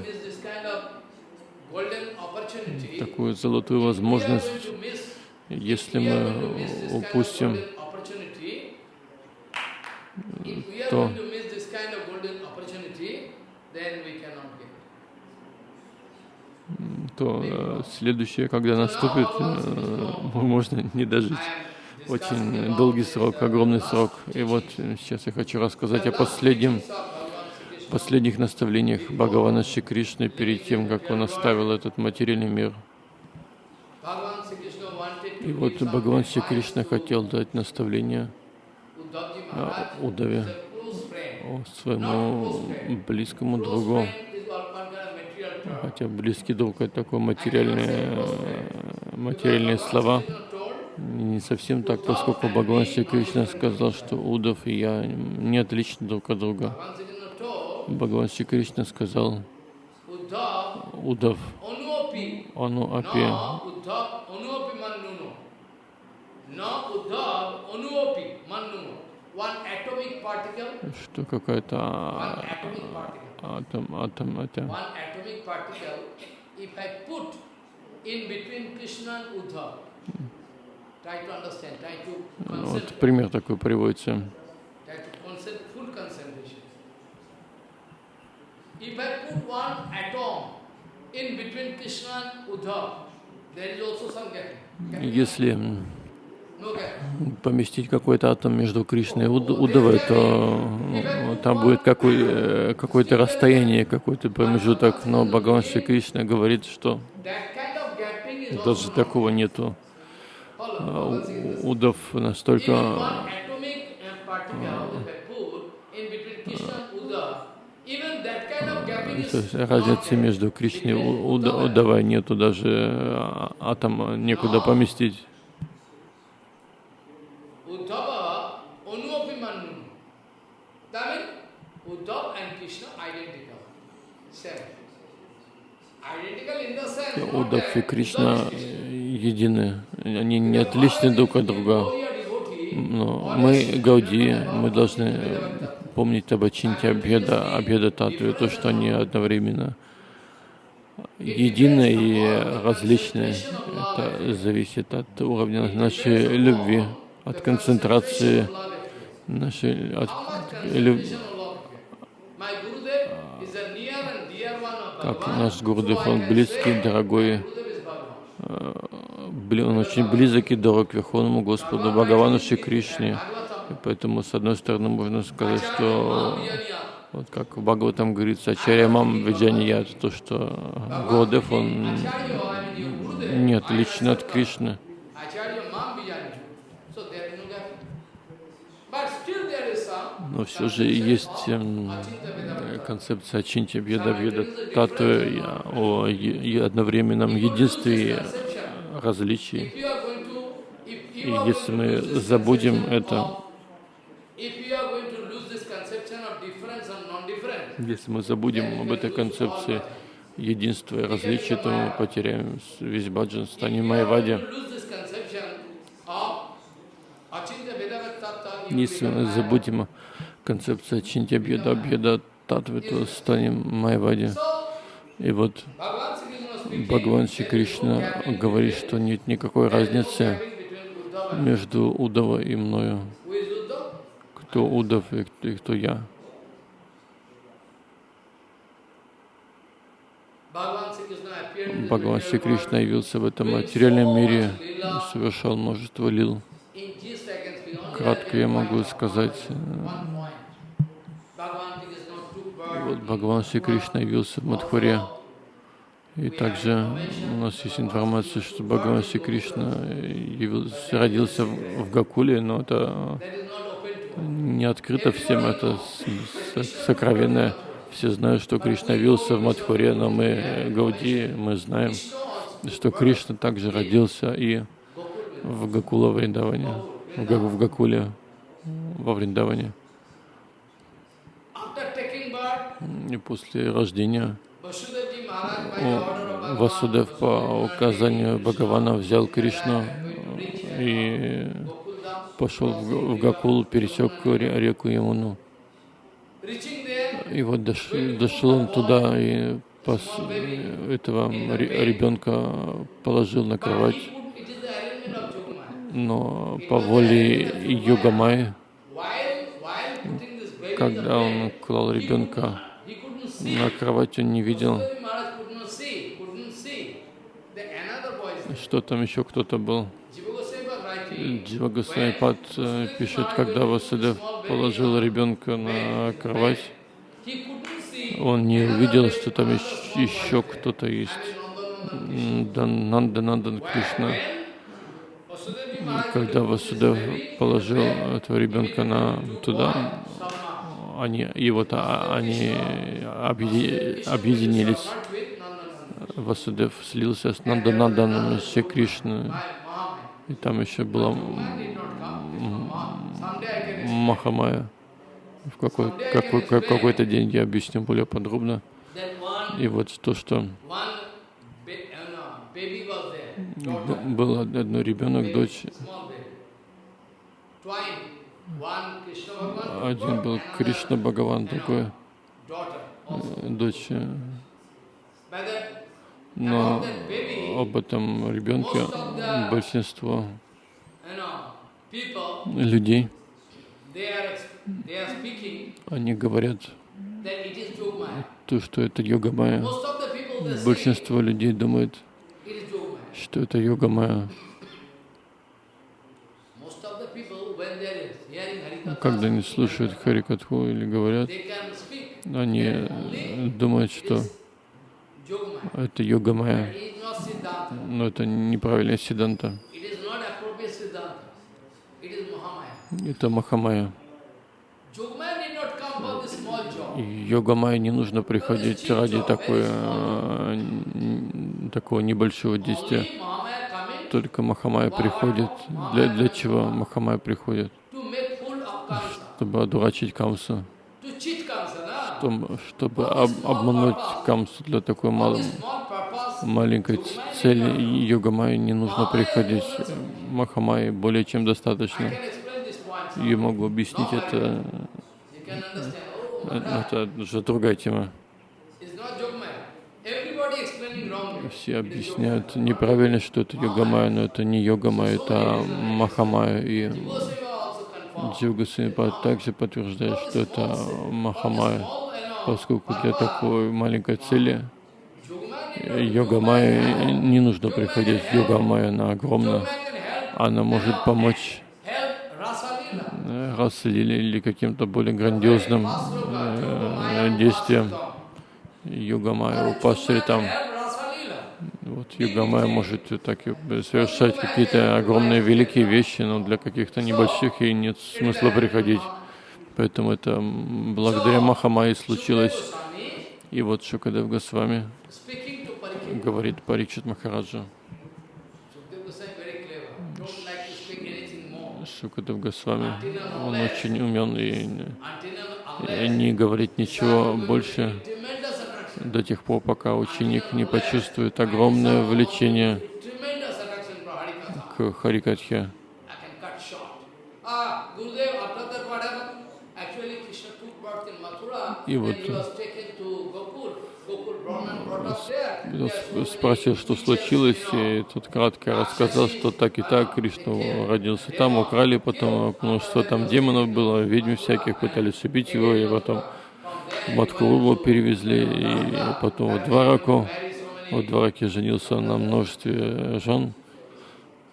S2: такую золотую возможность, если мы упустим, то
S1: going to miss this kind of golden opportunity, then we cannot get.
S2: То э, следующее, когда наступит, э, можно не дожить. Очень долгий срок,
S1: uh,
S2: огромный срок. И вот э, сейчас я хочу рассказать о последнем, последних наставлениях Бхагавана Шри Кришны перед тем, как он оставил этот материальный мир. И вот Бхагаван Шри Кришна хотел дать наставление а, Удаве, своему близкому другу. Хотя близкий друг это такое материальные, материальные слова. Не совсем так, поскольку Бхагаван Шри Кришна сказал, что Удав и я не отличны друг от друга. Бхагаван Шри Кришна сказал, Удав, Ану Апи, что какая-то атом, атом, атом. Вот пример такой приводится. If I put one atom in between Krishna and Uddhav, there is also some gap. Если поместить какой-то атом между Кришной и Удавой, то там будет какой, э, какое-то расстояние, какой-то промежуток. Но Бхагаван Шри Кришна говорит, что даже такого нету. А, Удав настолько разницы между Кришной и Удавой нету, даже а, атома некуда поместить. Удав и Кришна едины, они не отличны друг от друга. Но мы, Гауди, мы должны помнить об Ачинте Абхеда, Абхеда Татве, то, что они одновременно едины и различны. Это зависит от уровня нашей любви, от концентрации нашей от, люб... как наш Гурдев, он близкий, дорогой, э, он очень близок и дорог Верховному Господу, Бхагавану Шри Кришне. И поэтому, с одной стороны, можно сказать, что вот как в Бхагаватам говорится, Ачарья Мам Виджания, то, что Гурдев, он не отличен от Кришны. Но все же есть эм, концепция Ачинти Бьеда Бьеда Татвы о одновременном единстве и различии. И если мы забудем это, если мы забудем об этой концепции единства и различия, то мы потеряем весь баджан, станем майвади. Если мы забудем концепцию Чинтя Бьеда Бьеда Татвы, то станем майвади. И вот Бхагаван Шри Кришна говорит, что нет никакой разницы между Удава и мною. Кто Удав и кто я. Бхагаван Шри Кришна явился в этом материальном мире и совершал множество лил. Кратко я могу сказать, вот Бхагаван Шри Кришна явился в Мадхуре. И также у нас есть информация, что Бхагаван Шри Кришна явился, родился в Гакуле, но это не открыто всем, это сокровенное. Все знают, что Кришна явился в Мадхуре, но мы, Гауди, мы знаем, что Кришна также родился и в Гакула Вриндаване, в Гакуле, во Вриндаване. И после рождения Васудев по указанию Бхагавана взял Кришну и пошел в Гакул, пересек реку Ямуну. И вот дошел, дошел он туда и пос, этого ребенка положил на кровать. Но по воле Йогамай, когда он клал ребенка на кровать, он не видел, что там еще кто-то был. Джива Госвамипад пишет, когда Васудев положил ребенка на кровать, он не увидел, что там еще кто-то есть. Нанда Нандан Кришна. Когда Васудев положил этого ребенка на туда. Они, и вот а, они объеди- объединились. Васудев слился с Нандананданом Шри Кришной. И там еще была. Махамая. В какой, какой, как- какой-то день я объясню более подробно. И вот то, что
S1: one ba- uh, no, baby was there,
S2: б-
S1: daughter,
S2: был одно ребенок, дочь. Один был Кришна Бхагаван, э, дочь. э, Но об этом ребенке большинство людей, они говорят то, что это йога майя. Большинство людей
S1: Jogmaya.
S2: что это йога майя.
S1: Most of the people, when they are hearing Harikatha,
S2: Когда они слушают Харикатху или говорят, они думают, что это йога
S1: Siddhanta.
S2: Но это неправильная сиданта. Это Махамая.
S1: Jogmaya did not come for this small job.
S2: И йога майя не нужно приходить ради такой, такого небольшого действия. Только Махамая приходит. Для, для чего Махамая приходит?
S1: to make fool of Kamsa,
S2: Чтобы одурачить Камсу. Чтобы, об- обмануть Камсу для такой мал- маленькой цели. И йога майя не нужно приходить. Махамайи более чем достаточно. Я могу объяснить это.
S1: Understand. Oh,
S2: Это уже другая тема. Все объясняют неправильно, что это йога-майя, но это не йога-майя, это махамая. И Джива Госвами также подтверждает, что это махамая, поскольку для такой маленькой цели йога-майя не нужно приходить. Йога-майя, она огромна. Она может помочь э, Расалиле или каким-то более грандиозным э, действиям. Йога-майя, упашри там. Вот Югамая может так и совершать какие-то огромные великие вещи, но для каких-то небольших ей нет смысла приходить. Поэтому это благодаря Махамае случилось. И вот Шукадев Госвами говорит Парикшит Махараджа. Шукадев Госвами, он очень умен и, не говорит ничего больше. До тех пор, пока ученик не почувствует огромное влечение к Харикатхе. И вот, спросил, что случилось, и тот кратко рассказал, что так и так Кришна родился там, украли потом, множество там демонов было, ведьм всяких пытались убить его, и потом в Матхуру перевезли, и потом в Двараку, в Двараке женился на множестве жен,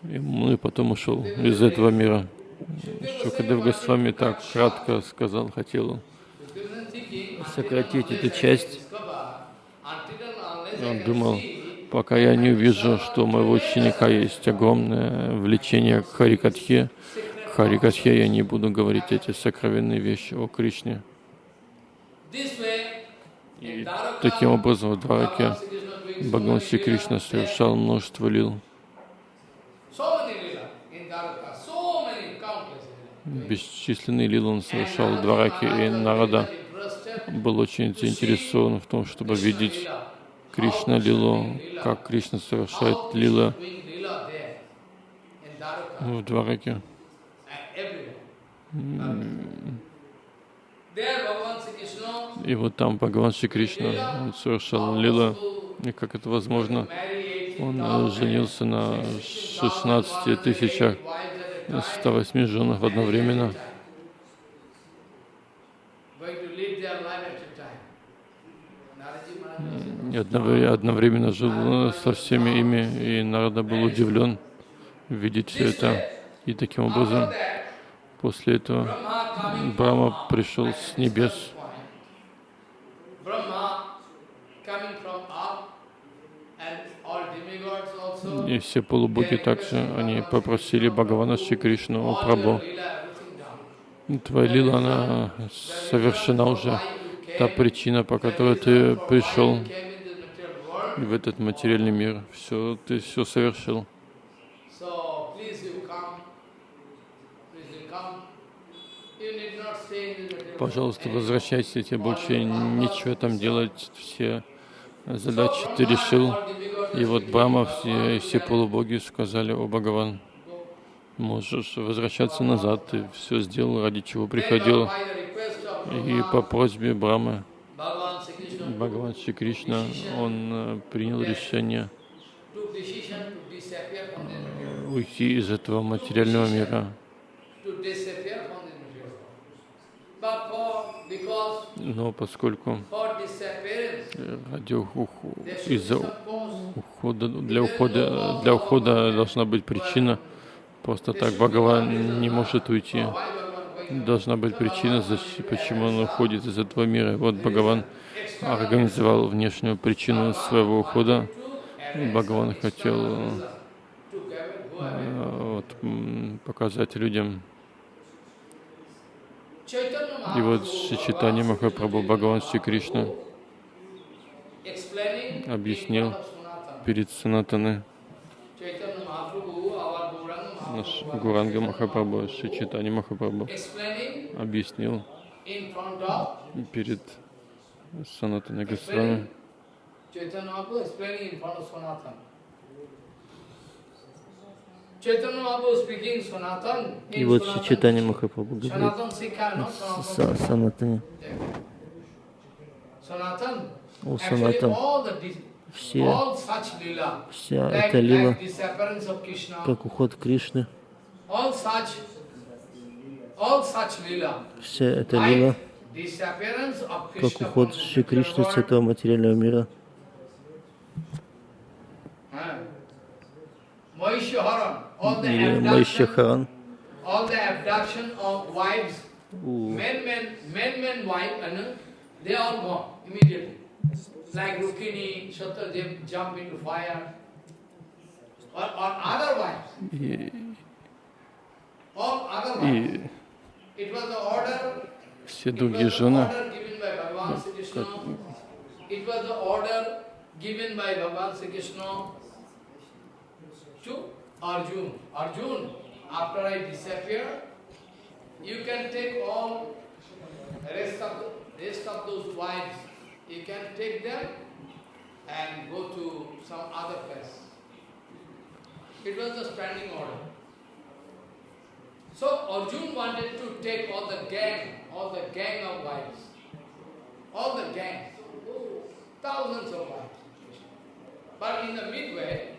S2: и, ну и потом ушел из этого мира. Шукадев Госвами так кратко сказал, хотел сократить эту часть. Он думал, пока я не увижу, что у моего ученика есть огромное влечение к Харикатхе, к Харикатхе я не буду говорить эти сокровенные вещи о Кришне. И таким образом в Двараке Бхагаван Кришна совершал множество лил. Бесчисленные лилы он совершал в Двараке, и Нарада. был очень заинтересован в том, чтобы видеть Кришна лилу, как Кришна совершает лила в Двараке. И вот там Бхагаван Шри Кришна он совершал лила, и как это возможно, он э, женился на 16 тысячах 108 женах одновременно. И одновре- одновременно жил э, со всеми ими, и Нарада был удивлен видеть все это. И таким образом, после этого Брахма пришел с небес. И все полубоги также, они попросили Бхагавана Шри Кришну, «О Прабху, твоя лила, она совершена уже. Та причина, по которой ты пришел в этот материальный мир, все, ты все совершил.
S1: So please you come. Please you come. You need not stay in this material
S2: Пожалуйста, возвращайся, тебе больше нечего там делать, все задачи ты решил. И вот
S1: "Oh,
S2: все, все полубоги сказали, о Бхагаван,
S1: go."
S2: можешь возвращаться назад, ты все сделал, ради чего приходил. И по просьбе Брамы, Бхагаван Шри Кришна, он э, принял решение
S1: world.
S2: уйти из этого материального мира.
S1: To disappear from this material world. But for, because
S2: Но поскольку ради из-за ухода, для ухода, для ухода должна быть причина. Просто так Бхагаван не может уйти. Должна быть причина, почему он уходит из этого мира. Вот Бхагаван организовал внешнюю причину своего ухода. Бхагаван хотел э, вот, показать людям. И вот Шичитани Махапрабху Бхагаван Шри Кришна объяснил перед Санатаны, наш Гуранга Махапрабху, Шичитани Махапрабху, объяснил перед Санатаной Госвами,
S1: Chaitanya Mahaprabhu explaining in front. Chaitanya Mahaprabhu speaking Sanatan
S3: И вот
S1: Sanatan.
S3: Читание Махапрабху говорит Санатане. О Санатан. Все, вся эта лила, как уход Кришны, вся эта лила, как уход Шри Кришны с этого материального мира,
S1: huh? Mahishaharan, all the
S3: или
S1: abduction,
S3: Майшахаран,
S1: all the abduction of wives,
S3: у
S1: men, men, men, men, wife, and they all gone immediately. Like Rukini, Shatrudev jump into fire, or, or other wives,
S2: и,
S1: all other wives.
S2: и
S1: It was the order
S2: все другие жены.
S1: It was the order given by Bhagavan Sri Krishna to Arjun. Arjun, after I disappear, you can take all rest of rest of those wives. You can take them and go to some other place. It was the standing order. So Arjun wanted to take all the gang, all the gang of wives, all the gangs, thousands of wives. But in the midway,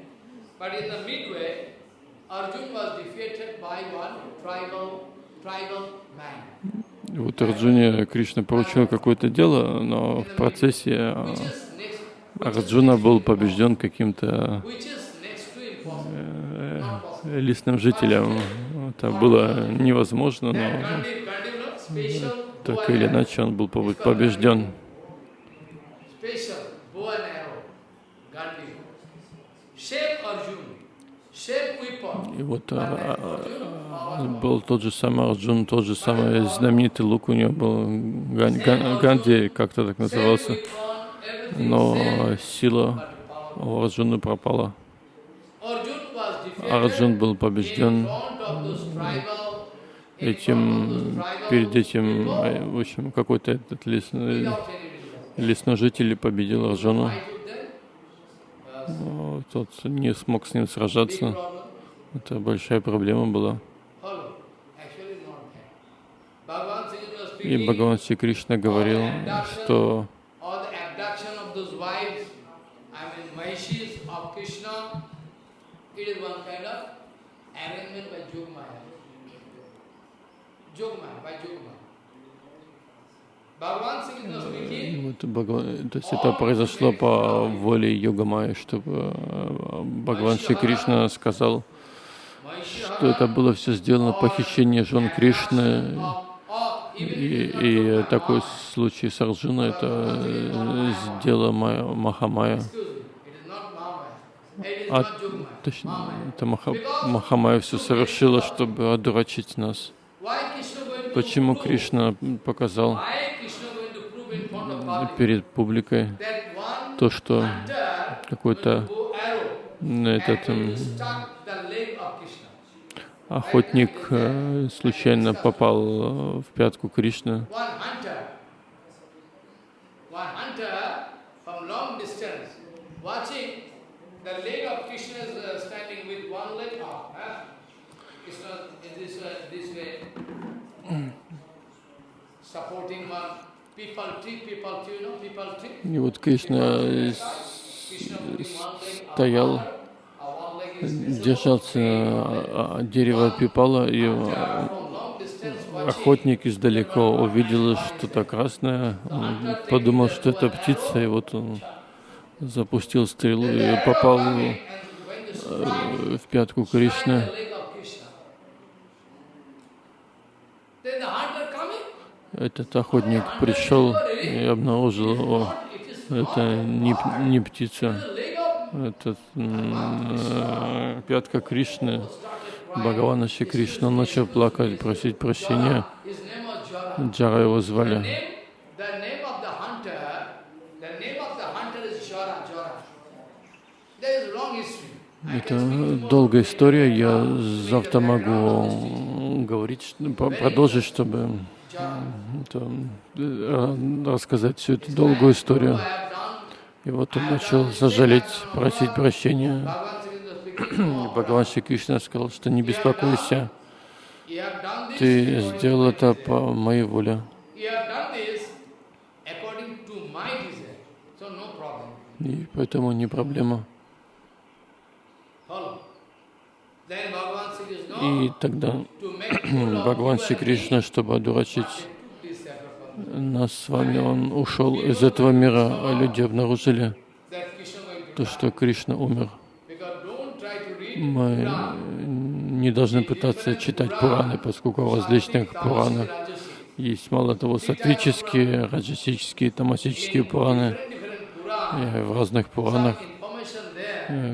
S1: but in the midway, Arjun was defeated by one tribal, tribal man,
S2: Вот Арджуне Кришна поручил какое-то дело, но в процессе а, Арджуна был побежден каким-то э,
S1: possible.
S2: лесным жителем. Это было невозможно, но так или иначе он был побе- побежден. И вот а, а, а, был тот же самый Арджун, тот же самый знаменитый лук у него был, Ган- Ган- Ганди как-то так назывался, но сила у Арджуна пропала. Арджун был побежден этим, перед этим, в общем, какой-то этот
S1: result.
S2: лесной житель победил Арджуну.
S1: Fight with them was
S2: Но Тот не смог с ним сражаться. Это большая проблема была. И Бхагаван Шри Кришна говорил, что.
S1: Jogmaya, by Jogmaya. Bhagavan Sri Krishna speaking,
S2: вот Бхагаван- то есть это произошло по воле Йога Майя, чтобы э, Бхагаван Шри Кришна сказал, что это было все сделано похищение жен Кришны. И, и такой случай с Арджуной, это э, сделала Майя- Махамая. А точнее, это Маха, Махамая все совершила, чтобы одурачить нас. Почему? Кришна показал перед публикой то, что какой-то этот охотник э, случайно попал э, в пятку Кришны.
S1: Krishna is uh, standing with one leg up. Krishna in this way, this way,
S2: И вот Кришна э, стоял, держался а, а, дерева пипала, и охотник издалека увидел что-то красное, он подумал, что это птица, и вот он запустил стрелу и попал э, в пятку Кришны.
S1: the leg of Krishna. Then the hunter coming,
S2: Этот охотник пришел и обнаружил, о, это не, не птица, это э, пятка Кришны, Бхагавана Шри Кришна. Он начал плакать, просить прощения. Джара его звали. Это долгая история, я завтра могу говорить, по- продолжить, чтобы э, рассказать всю эту долгую историю. И вот он начал сожалеть, просить прощения. Бхагаван Шри Кришна сказал, что не беспокойся, ты сделал это по моей воле. И поэтому не проблема. И тогда Шри
S1: and
S2: Кришна, чтобы одурачить нас с вами, он ушел из этого мира, а люди обнаружили то, что Кришна умер. Мы не должны пытаться читать Пураны, поскольку в различных Пуранах есть мало того сатвические, раджасические, тамасические Пураны. И в разных Пуранах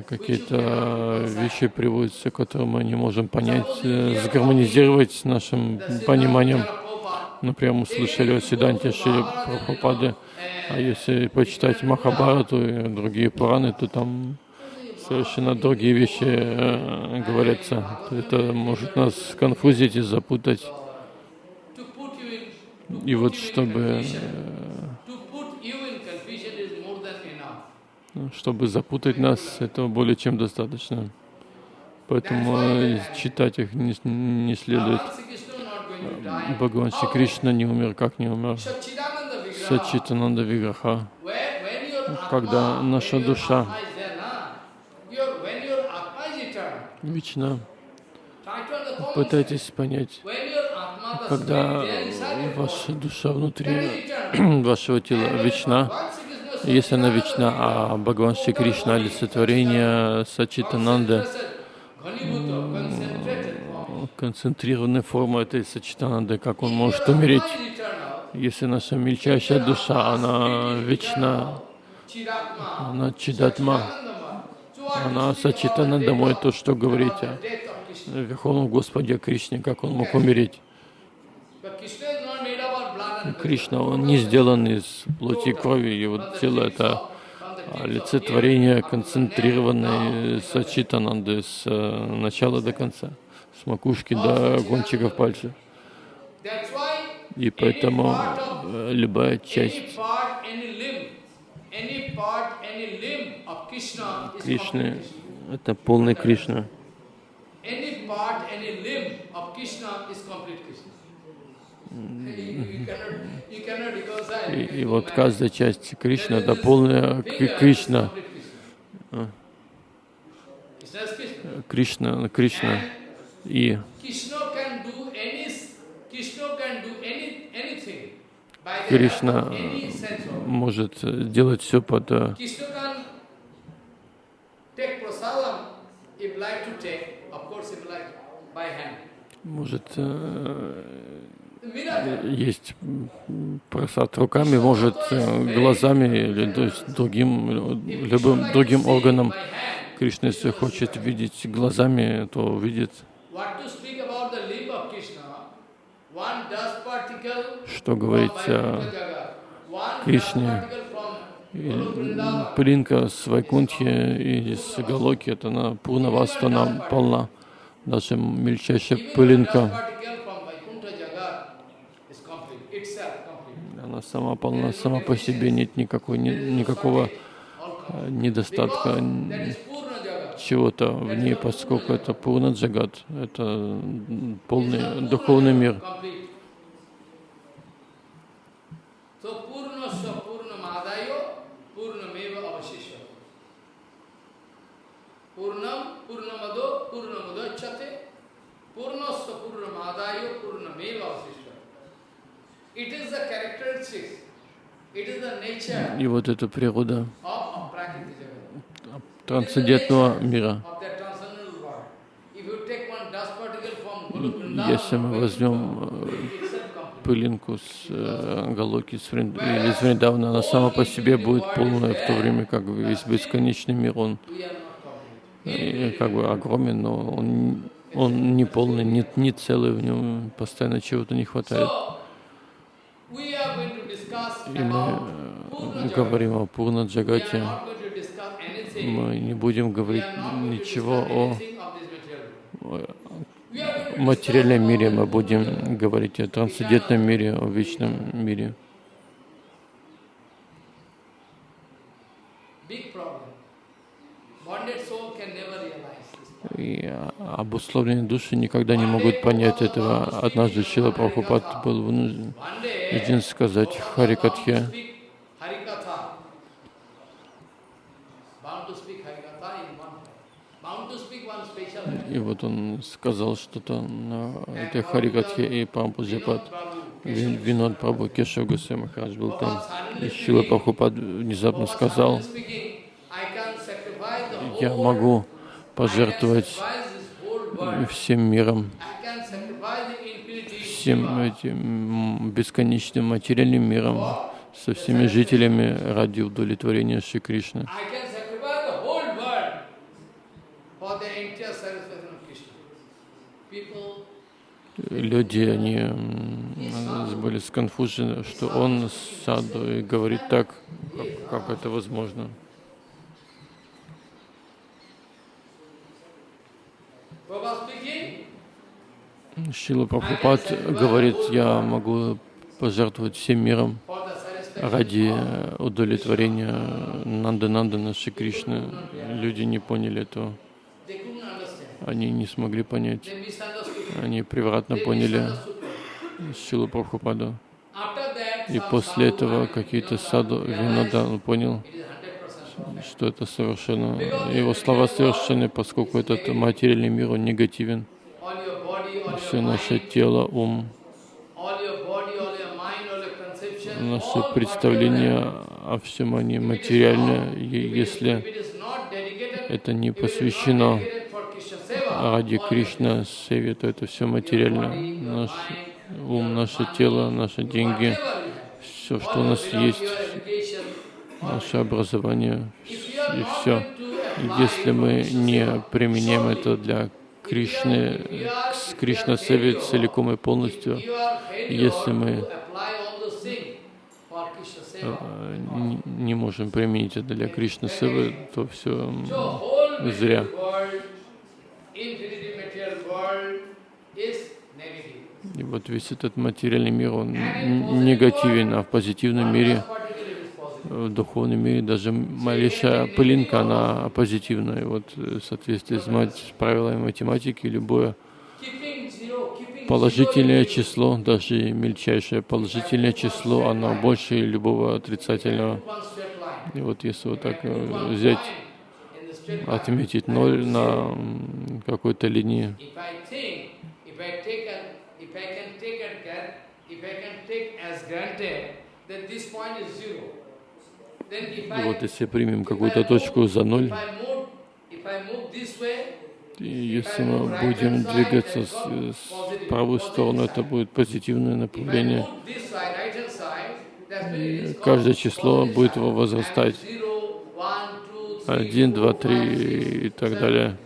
S2: какие-то вещи приводятся, которые мы не можем понять, э, сгармонизировать с нашим пониманием. Например, мы слышали о Сиданте Шри Прабхупады, а если почитать Махабарату и другие Пураны, то там совершенно другие вещи э, говорятся. Это может нас конфузить и запутать. И вот чтобы,
S1: to put you in confusion is more than enough.
S2: э, чтобы запутать нас, этого более чем достаточно. Поэтому э, читать их не, не следует. Бхагаван Шри Кришна не умер, как не умер. Сачитананда Виграха. Когда наша душа
S1: understand.
S2: пытайтесь понять, когда ваша душа внутри вашего тела вечна, если она вечна, а Бхагаван Шри Кришна олицетворение
S1: form.
S2: концентрированная форма этой Сачитананды, как он может умереть, если наша мельчайшая душа, она вечна, она Чидатма, она Сачитананда, мой то, что говорите. Верховном Господе Кришне, как он мог умереть.
S1: But Krishna is not made up of blood and
S2: Кришна, он не сделан из плоти и крови, его тело это олицетворение концентрированной сачитананды с э, начала до конца, с макушки до кончиков пальцев. И поэтому э, любая часть Кришны это полный Кришна.
S1: Any part, any limb of Krishna is complete Krishna. You, you cannot, you cannot reconcile.
S2: И, и вот каждая часть Кришны — это полная Кри- Кришна. Кришна, Кришна. И Кришна может э, делать все под э, может э. Есть просад руками, может э, глазами или то есть другим, любым другим органом. Кришна, если хочет видеть глазами, то видит. Что говорить о Кришне? Пылинка с Вайкунтхи и с Галоки, это она Пурнаваста, она полна. Даже мельчайшая пылинка, сама полна, сама по себе, нет никакой, ни- никакого э, недостатка, чего-то в ней, поскольку это Пурна Джагат, это полный духовный мир.
S1: Complete. So Purnasya Purnamadayo Purnameva Avashishya. Purnam
S2: И вот эта природа трансцендентного мира. Если мы возьмем э, пылинку с э, Галоки с Врин- или из Вриндавана, она сама по себе будет полная, в то время как весь бесконечный мир, он э, как бы огромен, но он, он не полный, не, не целый, в нем постоянно чего-то не хватает.
S1: So, we are going to discuss
S2: И мы э, говорим о Пурна Джагате, мы не будем говорить ничего о э, материальном мире, мы будем говорить о трансцендентном мире, о вечном мире. И а, обусловленные души никогда не могут понять этого. Однажды Шила Прабхупад был вынужден один сказать Харикатхе, и вот он сказал что-то на этой Харикатхе, и
S1: Prabhu,
S2: Винод Прабху, Гусей Махарадж был там. И Шила Прабхупад внезапно сказал, я могу пожертвовать всем миром,
S1: I can sacrifice the infinity
S2: всем этим бесконечным материальным миром, со всеми жителями ради удовлетворения Шри Кришны. Люди, они были сконфужены, что он саду и говорит так, как, как это возможно.
S1: Speaking,
S2: Шила Прабхупад говорит, я могу пожертвовать всем миром ради удовлетворения Нанды Нандана Шри Кришны. Люди не поняли этого. Они не смогли понять. Они превратно поняли. Шилу Прабхупаду. И после этого какие-то саду он понял,
S1: It is 100% wrong.
S2: что это совершенно, его слова совершенны, поскольку этот материальный мир, он негативен.
S1: All your body, all
S2: Все наше тело, ум, наше представление о всем они
S1: is-
S2: если это не посвящено ради Кришна Севе, то это все материально. Наш ум, наше тело, наши деньги, все, что у нас есть, наше образование и все. Если мы не применяем это для Кришны, к Кришна Севе целиком и полностью, если мы э, не- можем применить это для Кришны Севы, то все зря. И вот весь этот материальный мир, он негативен, а в позитивном мире,
S1: One particle is positive.
S2: В духовном мире, даже малейшая пылинка, она позитивная. Вот э, в соответствии с с правилами математики, любое положительное число, даже мельчайшее положительное число, оно больше любого отрицательного. И вот если вот так э, взять, отметить ноль на какой-то линии, и вот если примем какую-то точку за ноль, если мы будем двигаться с, с правой стороны, это будет позитивное направление. И каждое число будет возрастать.
S1: Zero, one, two,
S2: один, два, три и так далее.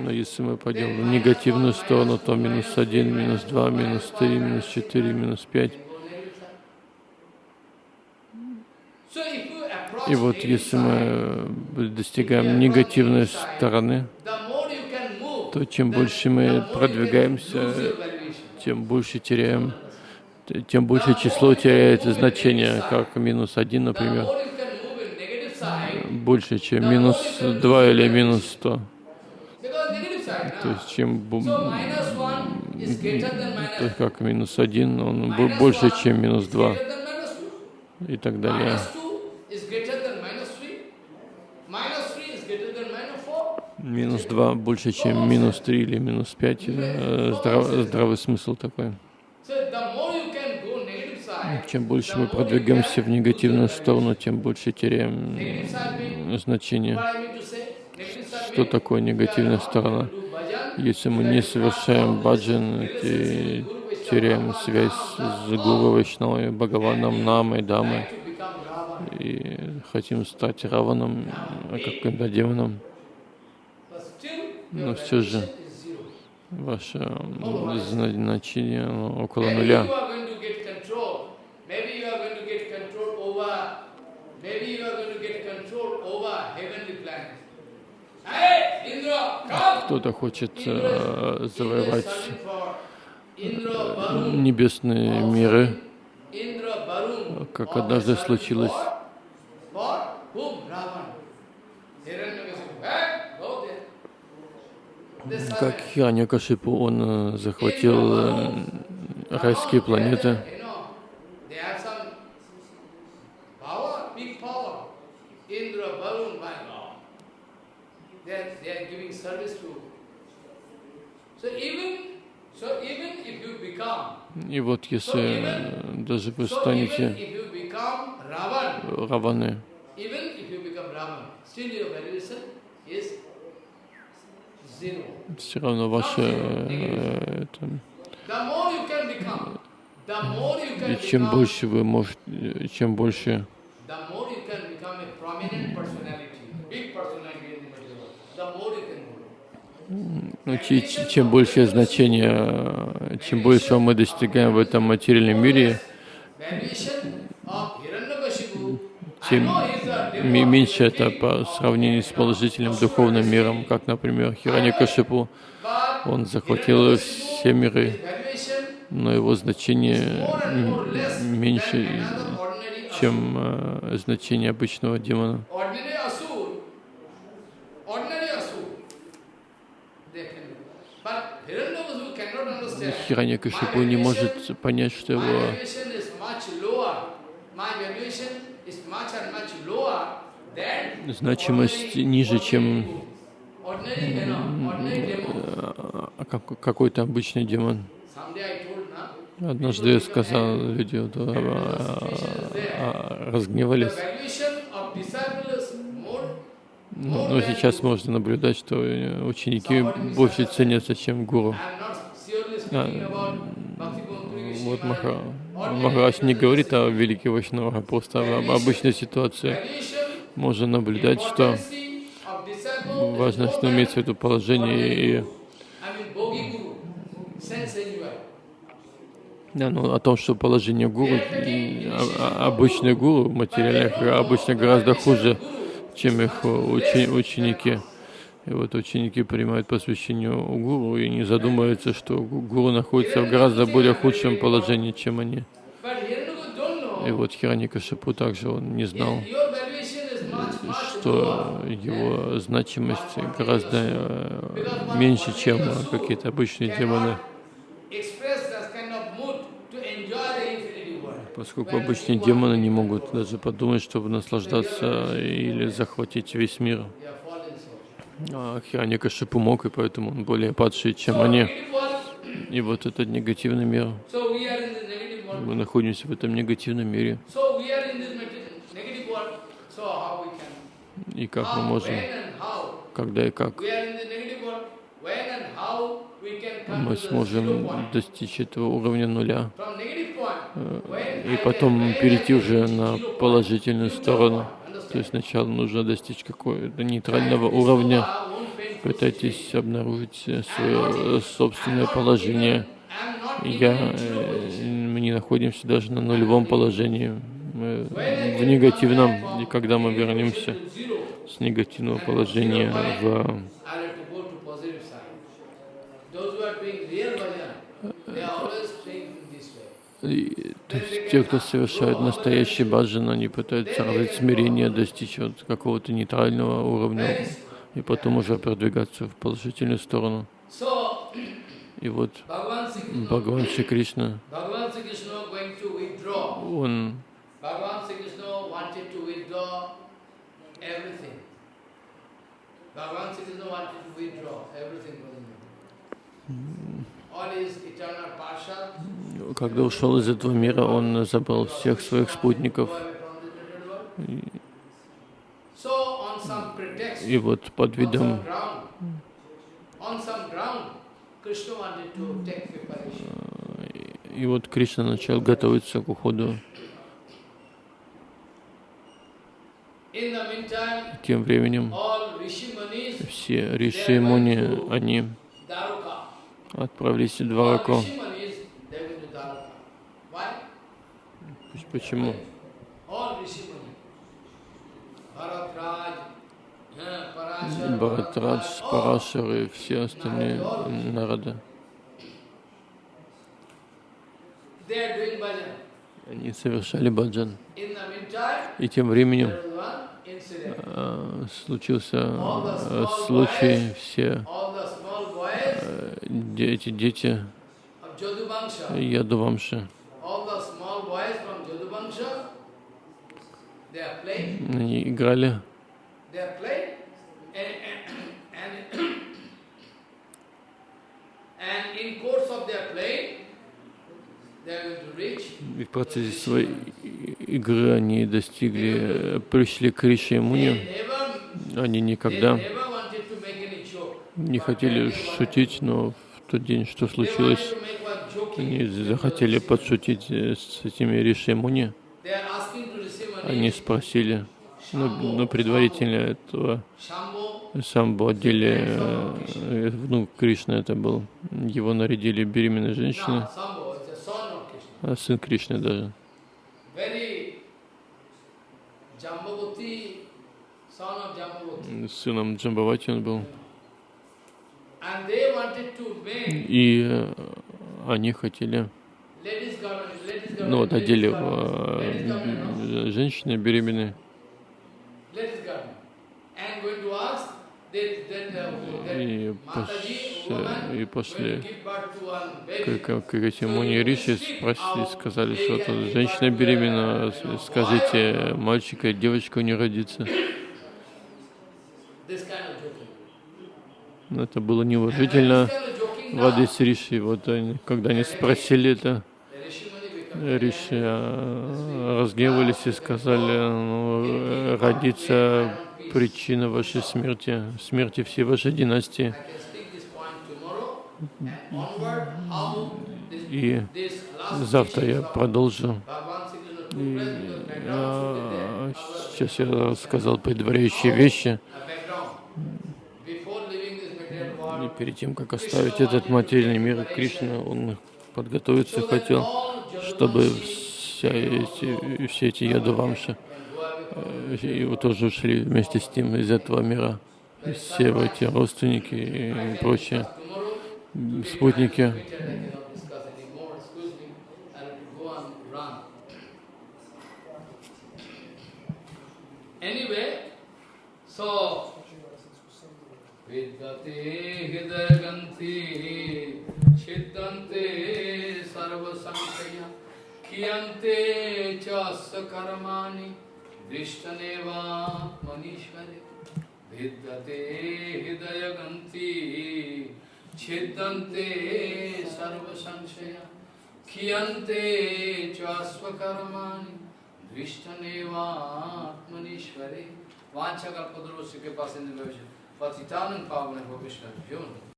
S2: Но если мы пойдем в негативную сторону, то минус один, минус два, минус три, минус четыре, минус пять. И вот если мы э, достигаем негативной стороны, то чем больше мы продвигаемся, тем больше теряем, тем больше число теряет значение, как минус один, например, больше, чем минус два или минус сто. То есть чем то есть как минус один, он больше, чем минус два и так далее. Минус два больше, чем минус три или минус пять. Э, здрав- здравый смысл такой.
S1: Side,
S2: Чем больше мы продвигаемся в негативную сторону, тем больше теряем значение. Что такое негативная сторона? Если мы не совершаем баджан, те- теряем связь с Гуру Вайшнавой, Бхагаваном, Намой, Дамой и хотим стать Раваном, а каким-то демоном, но все же ваше значение около нуля.
S1: Maybe you are going to get control over. Heavenly planets.
S2: Кто-то хочет э, завоевать небесные миры, как однажды случилось. Как. Хираньякашипу, он э, захватил э, райские планеты.
S1: You know, they have some power, big power. Indra, Varun, my God. They are, they are giving service to. So even, so even if you become,
S2: И вот если э, даже вы
S1: so even
S2: станете Раваны, все равно ваше э, это, и чем больше вы можете, э, чем больше Ну, че- че- чем большее значение, чем большего мы достигаем в этом материальном мире, тем меньше это по сравнению с положительным духовным миром, как, например, Хираньякашипу.
S1: but
S2: Он захватил все миры, но его значение меньше, чем э, значение обычного демона.
S1: Ordinary asur, ordinary asur, they can do. But Hiranyakashipu cannot understand.
S2: Хираньякашипу не может понять, что его значимость ниже, чем э, как- какой-то обычный демон. Однажды я сказал, люди а, а, разгневались.
S1: more,
S2: Но, но сейчас можно наблюдать, что ученики больше ценятся, чем гуру. Вот Маха, Махарадж не говорит о великих Вайшнавах, а просто об обычной ситуации. Можно наблюдать, что важно, что в виду положение и. Да, ну, о том, что положение гуру, а- а- обычные гуру материальных обычно гораздо хуже, чем их учи- ученики. И вот ученики принимают посвящение у гуру и не задумываются, что гу- гуру находится в гораздо более худшем положении, чем они. И вот Хираникашипу также он не знал, что его значимость гораздо э, меньше, чем какие-то обычные демоны. Поскольку обычные демоны не могут даже подумать, чтобы наслаждаться или захватить весь мир. А Хираникашипу мог, и поэтому он более падший, чем они. И вот этот негативный мир. Мы находимся в этом негативном мире. И как мы можем, когда и как мы сможем достичь этого уровня нуля. Э, и потом перейти уже на положительную сторону. То есть сначала нужно достичь какого-то нейтрального уровня. Пытайтесь обнаружить э, свое собственное положение. Я, э, мы не находимся даже на нулевом положении, мы в негативном. И когда мы вернемся с негативного положения в
S1: I have to go to positive side. Those who are doing real bhajan, they are always thinking this way.
S2: И, то есть те, кто совершает настоящий баджан, они пытаются развить смирение, достичь вот какого-то нейтрального уровня и потом уже продвигаться в положительную сторону. И вот Бхагаван Шри Кришна, он.
S1: Bhagavan Sri Krishna wanted to withdraw everything from
S2: когда ушел из этого мира, он забрал всех своих спутников. И вот под видом. И вот Кришна начал готовиться к уходу. Тем временем все риши муни, они отправились в Двараку. Почему? Бхаратрадж, Парашар и все остальные народы. Они совершали баджан. И тем временем а, случился а, случай, все
S1: All the small boys
S2: а, де- эти дети Ядувамши, они играли, и в процессе своей игры они достигли, э, пришли к Риши Муни. Они никогда
S1: never wanted to make any joke.
S2: Не хотели шутить, но в тот день, что случилось, они захотели подшутить э, с этими Риши и Муни.
S1: They are asking to receive
S2: Они спросили, ну, ну, предварительно этого Самбу отдели, э, внук Кришны это был, его нарядили беременной женщиной, а сын Кришны даже. Сыном Джамбавати он был.
S1: And they wanted to make
S2: И э, они хотели, ну вот одели
S1: no?
S2: э, женщины беременные,
S1: uh,
S2: и,
S1: woman,
S2: и
S1: going
S2: пошли
S1: to give birth to one
S2: к,
S1: baby.
S2: к, к этим Муни Риши, спросили, сказали, что вот женщина беременна, с- скажите, мальчика девочка у нее родится.
S1: This kind of joking.
S2: Но Это было неуважительно адрес Риши. Вот когда они спросили это, Риши а, разгневались и сказали, ну, родится причина вашей смерти, смерти всей вашей династии. И завтра я продолжу. И, а, сейчас я рассказал предваряющие вещи. И перед тем, как оставить этот материальный мир, Кришна, он подготовиться хотел, чтобы вся эти, все эти ядувамши э, его тоже ушли вместе с ним из этого мира. И Все эти родственники и прочие спутники.
S1: I cannot विद्यते हृदय हृदयगंथि छिदंते सर्वसंख्या कियंते च कर्माणि दृष्टने वा मनीश्वरे। विद्यते हृदय हृदयगंथि छिदंते सर्वसंशया कियन्ते च स्वकर्माणि दृष्टनेवात्मनीश्वरे वाञ्छकल्पदुरुस्य कृपा सिन्धु भविष्यति Patitanam Pavane Bhavishna Vyona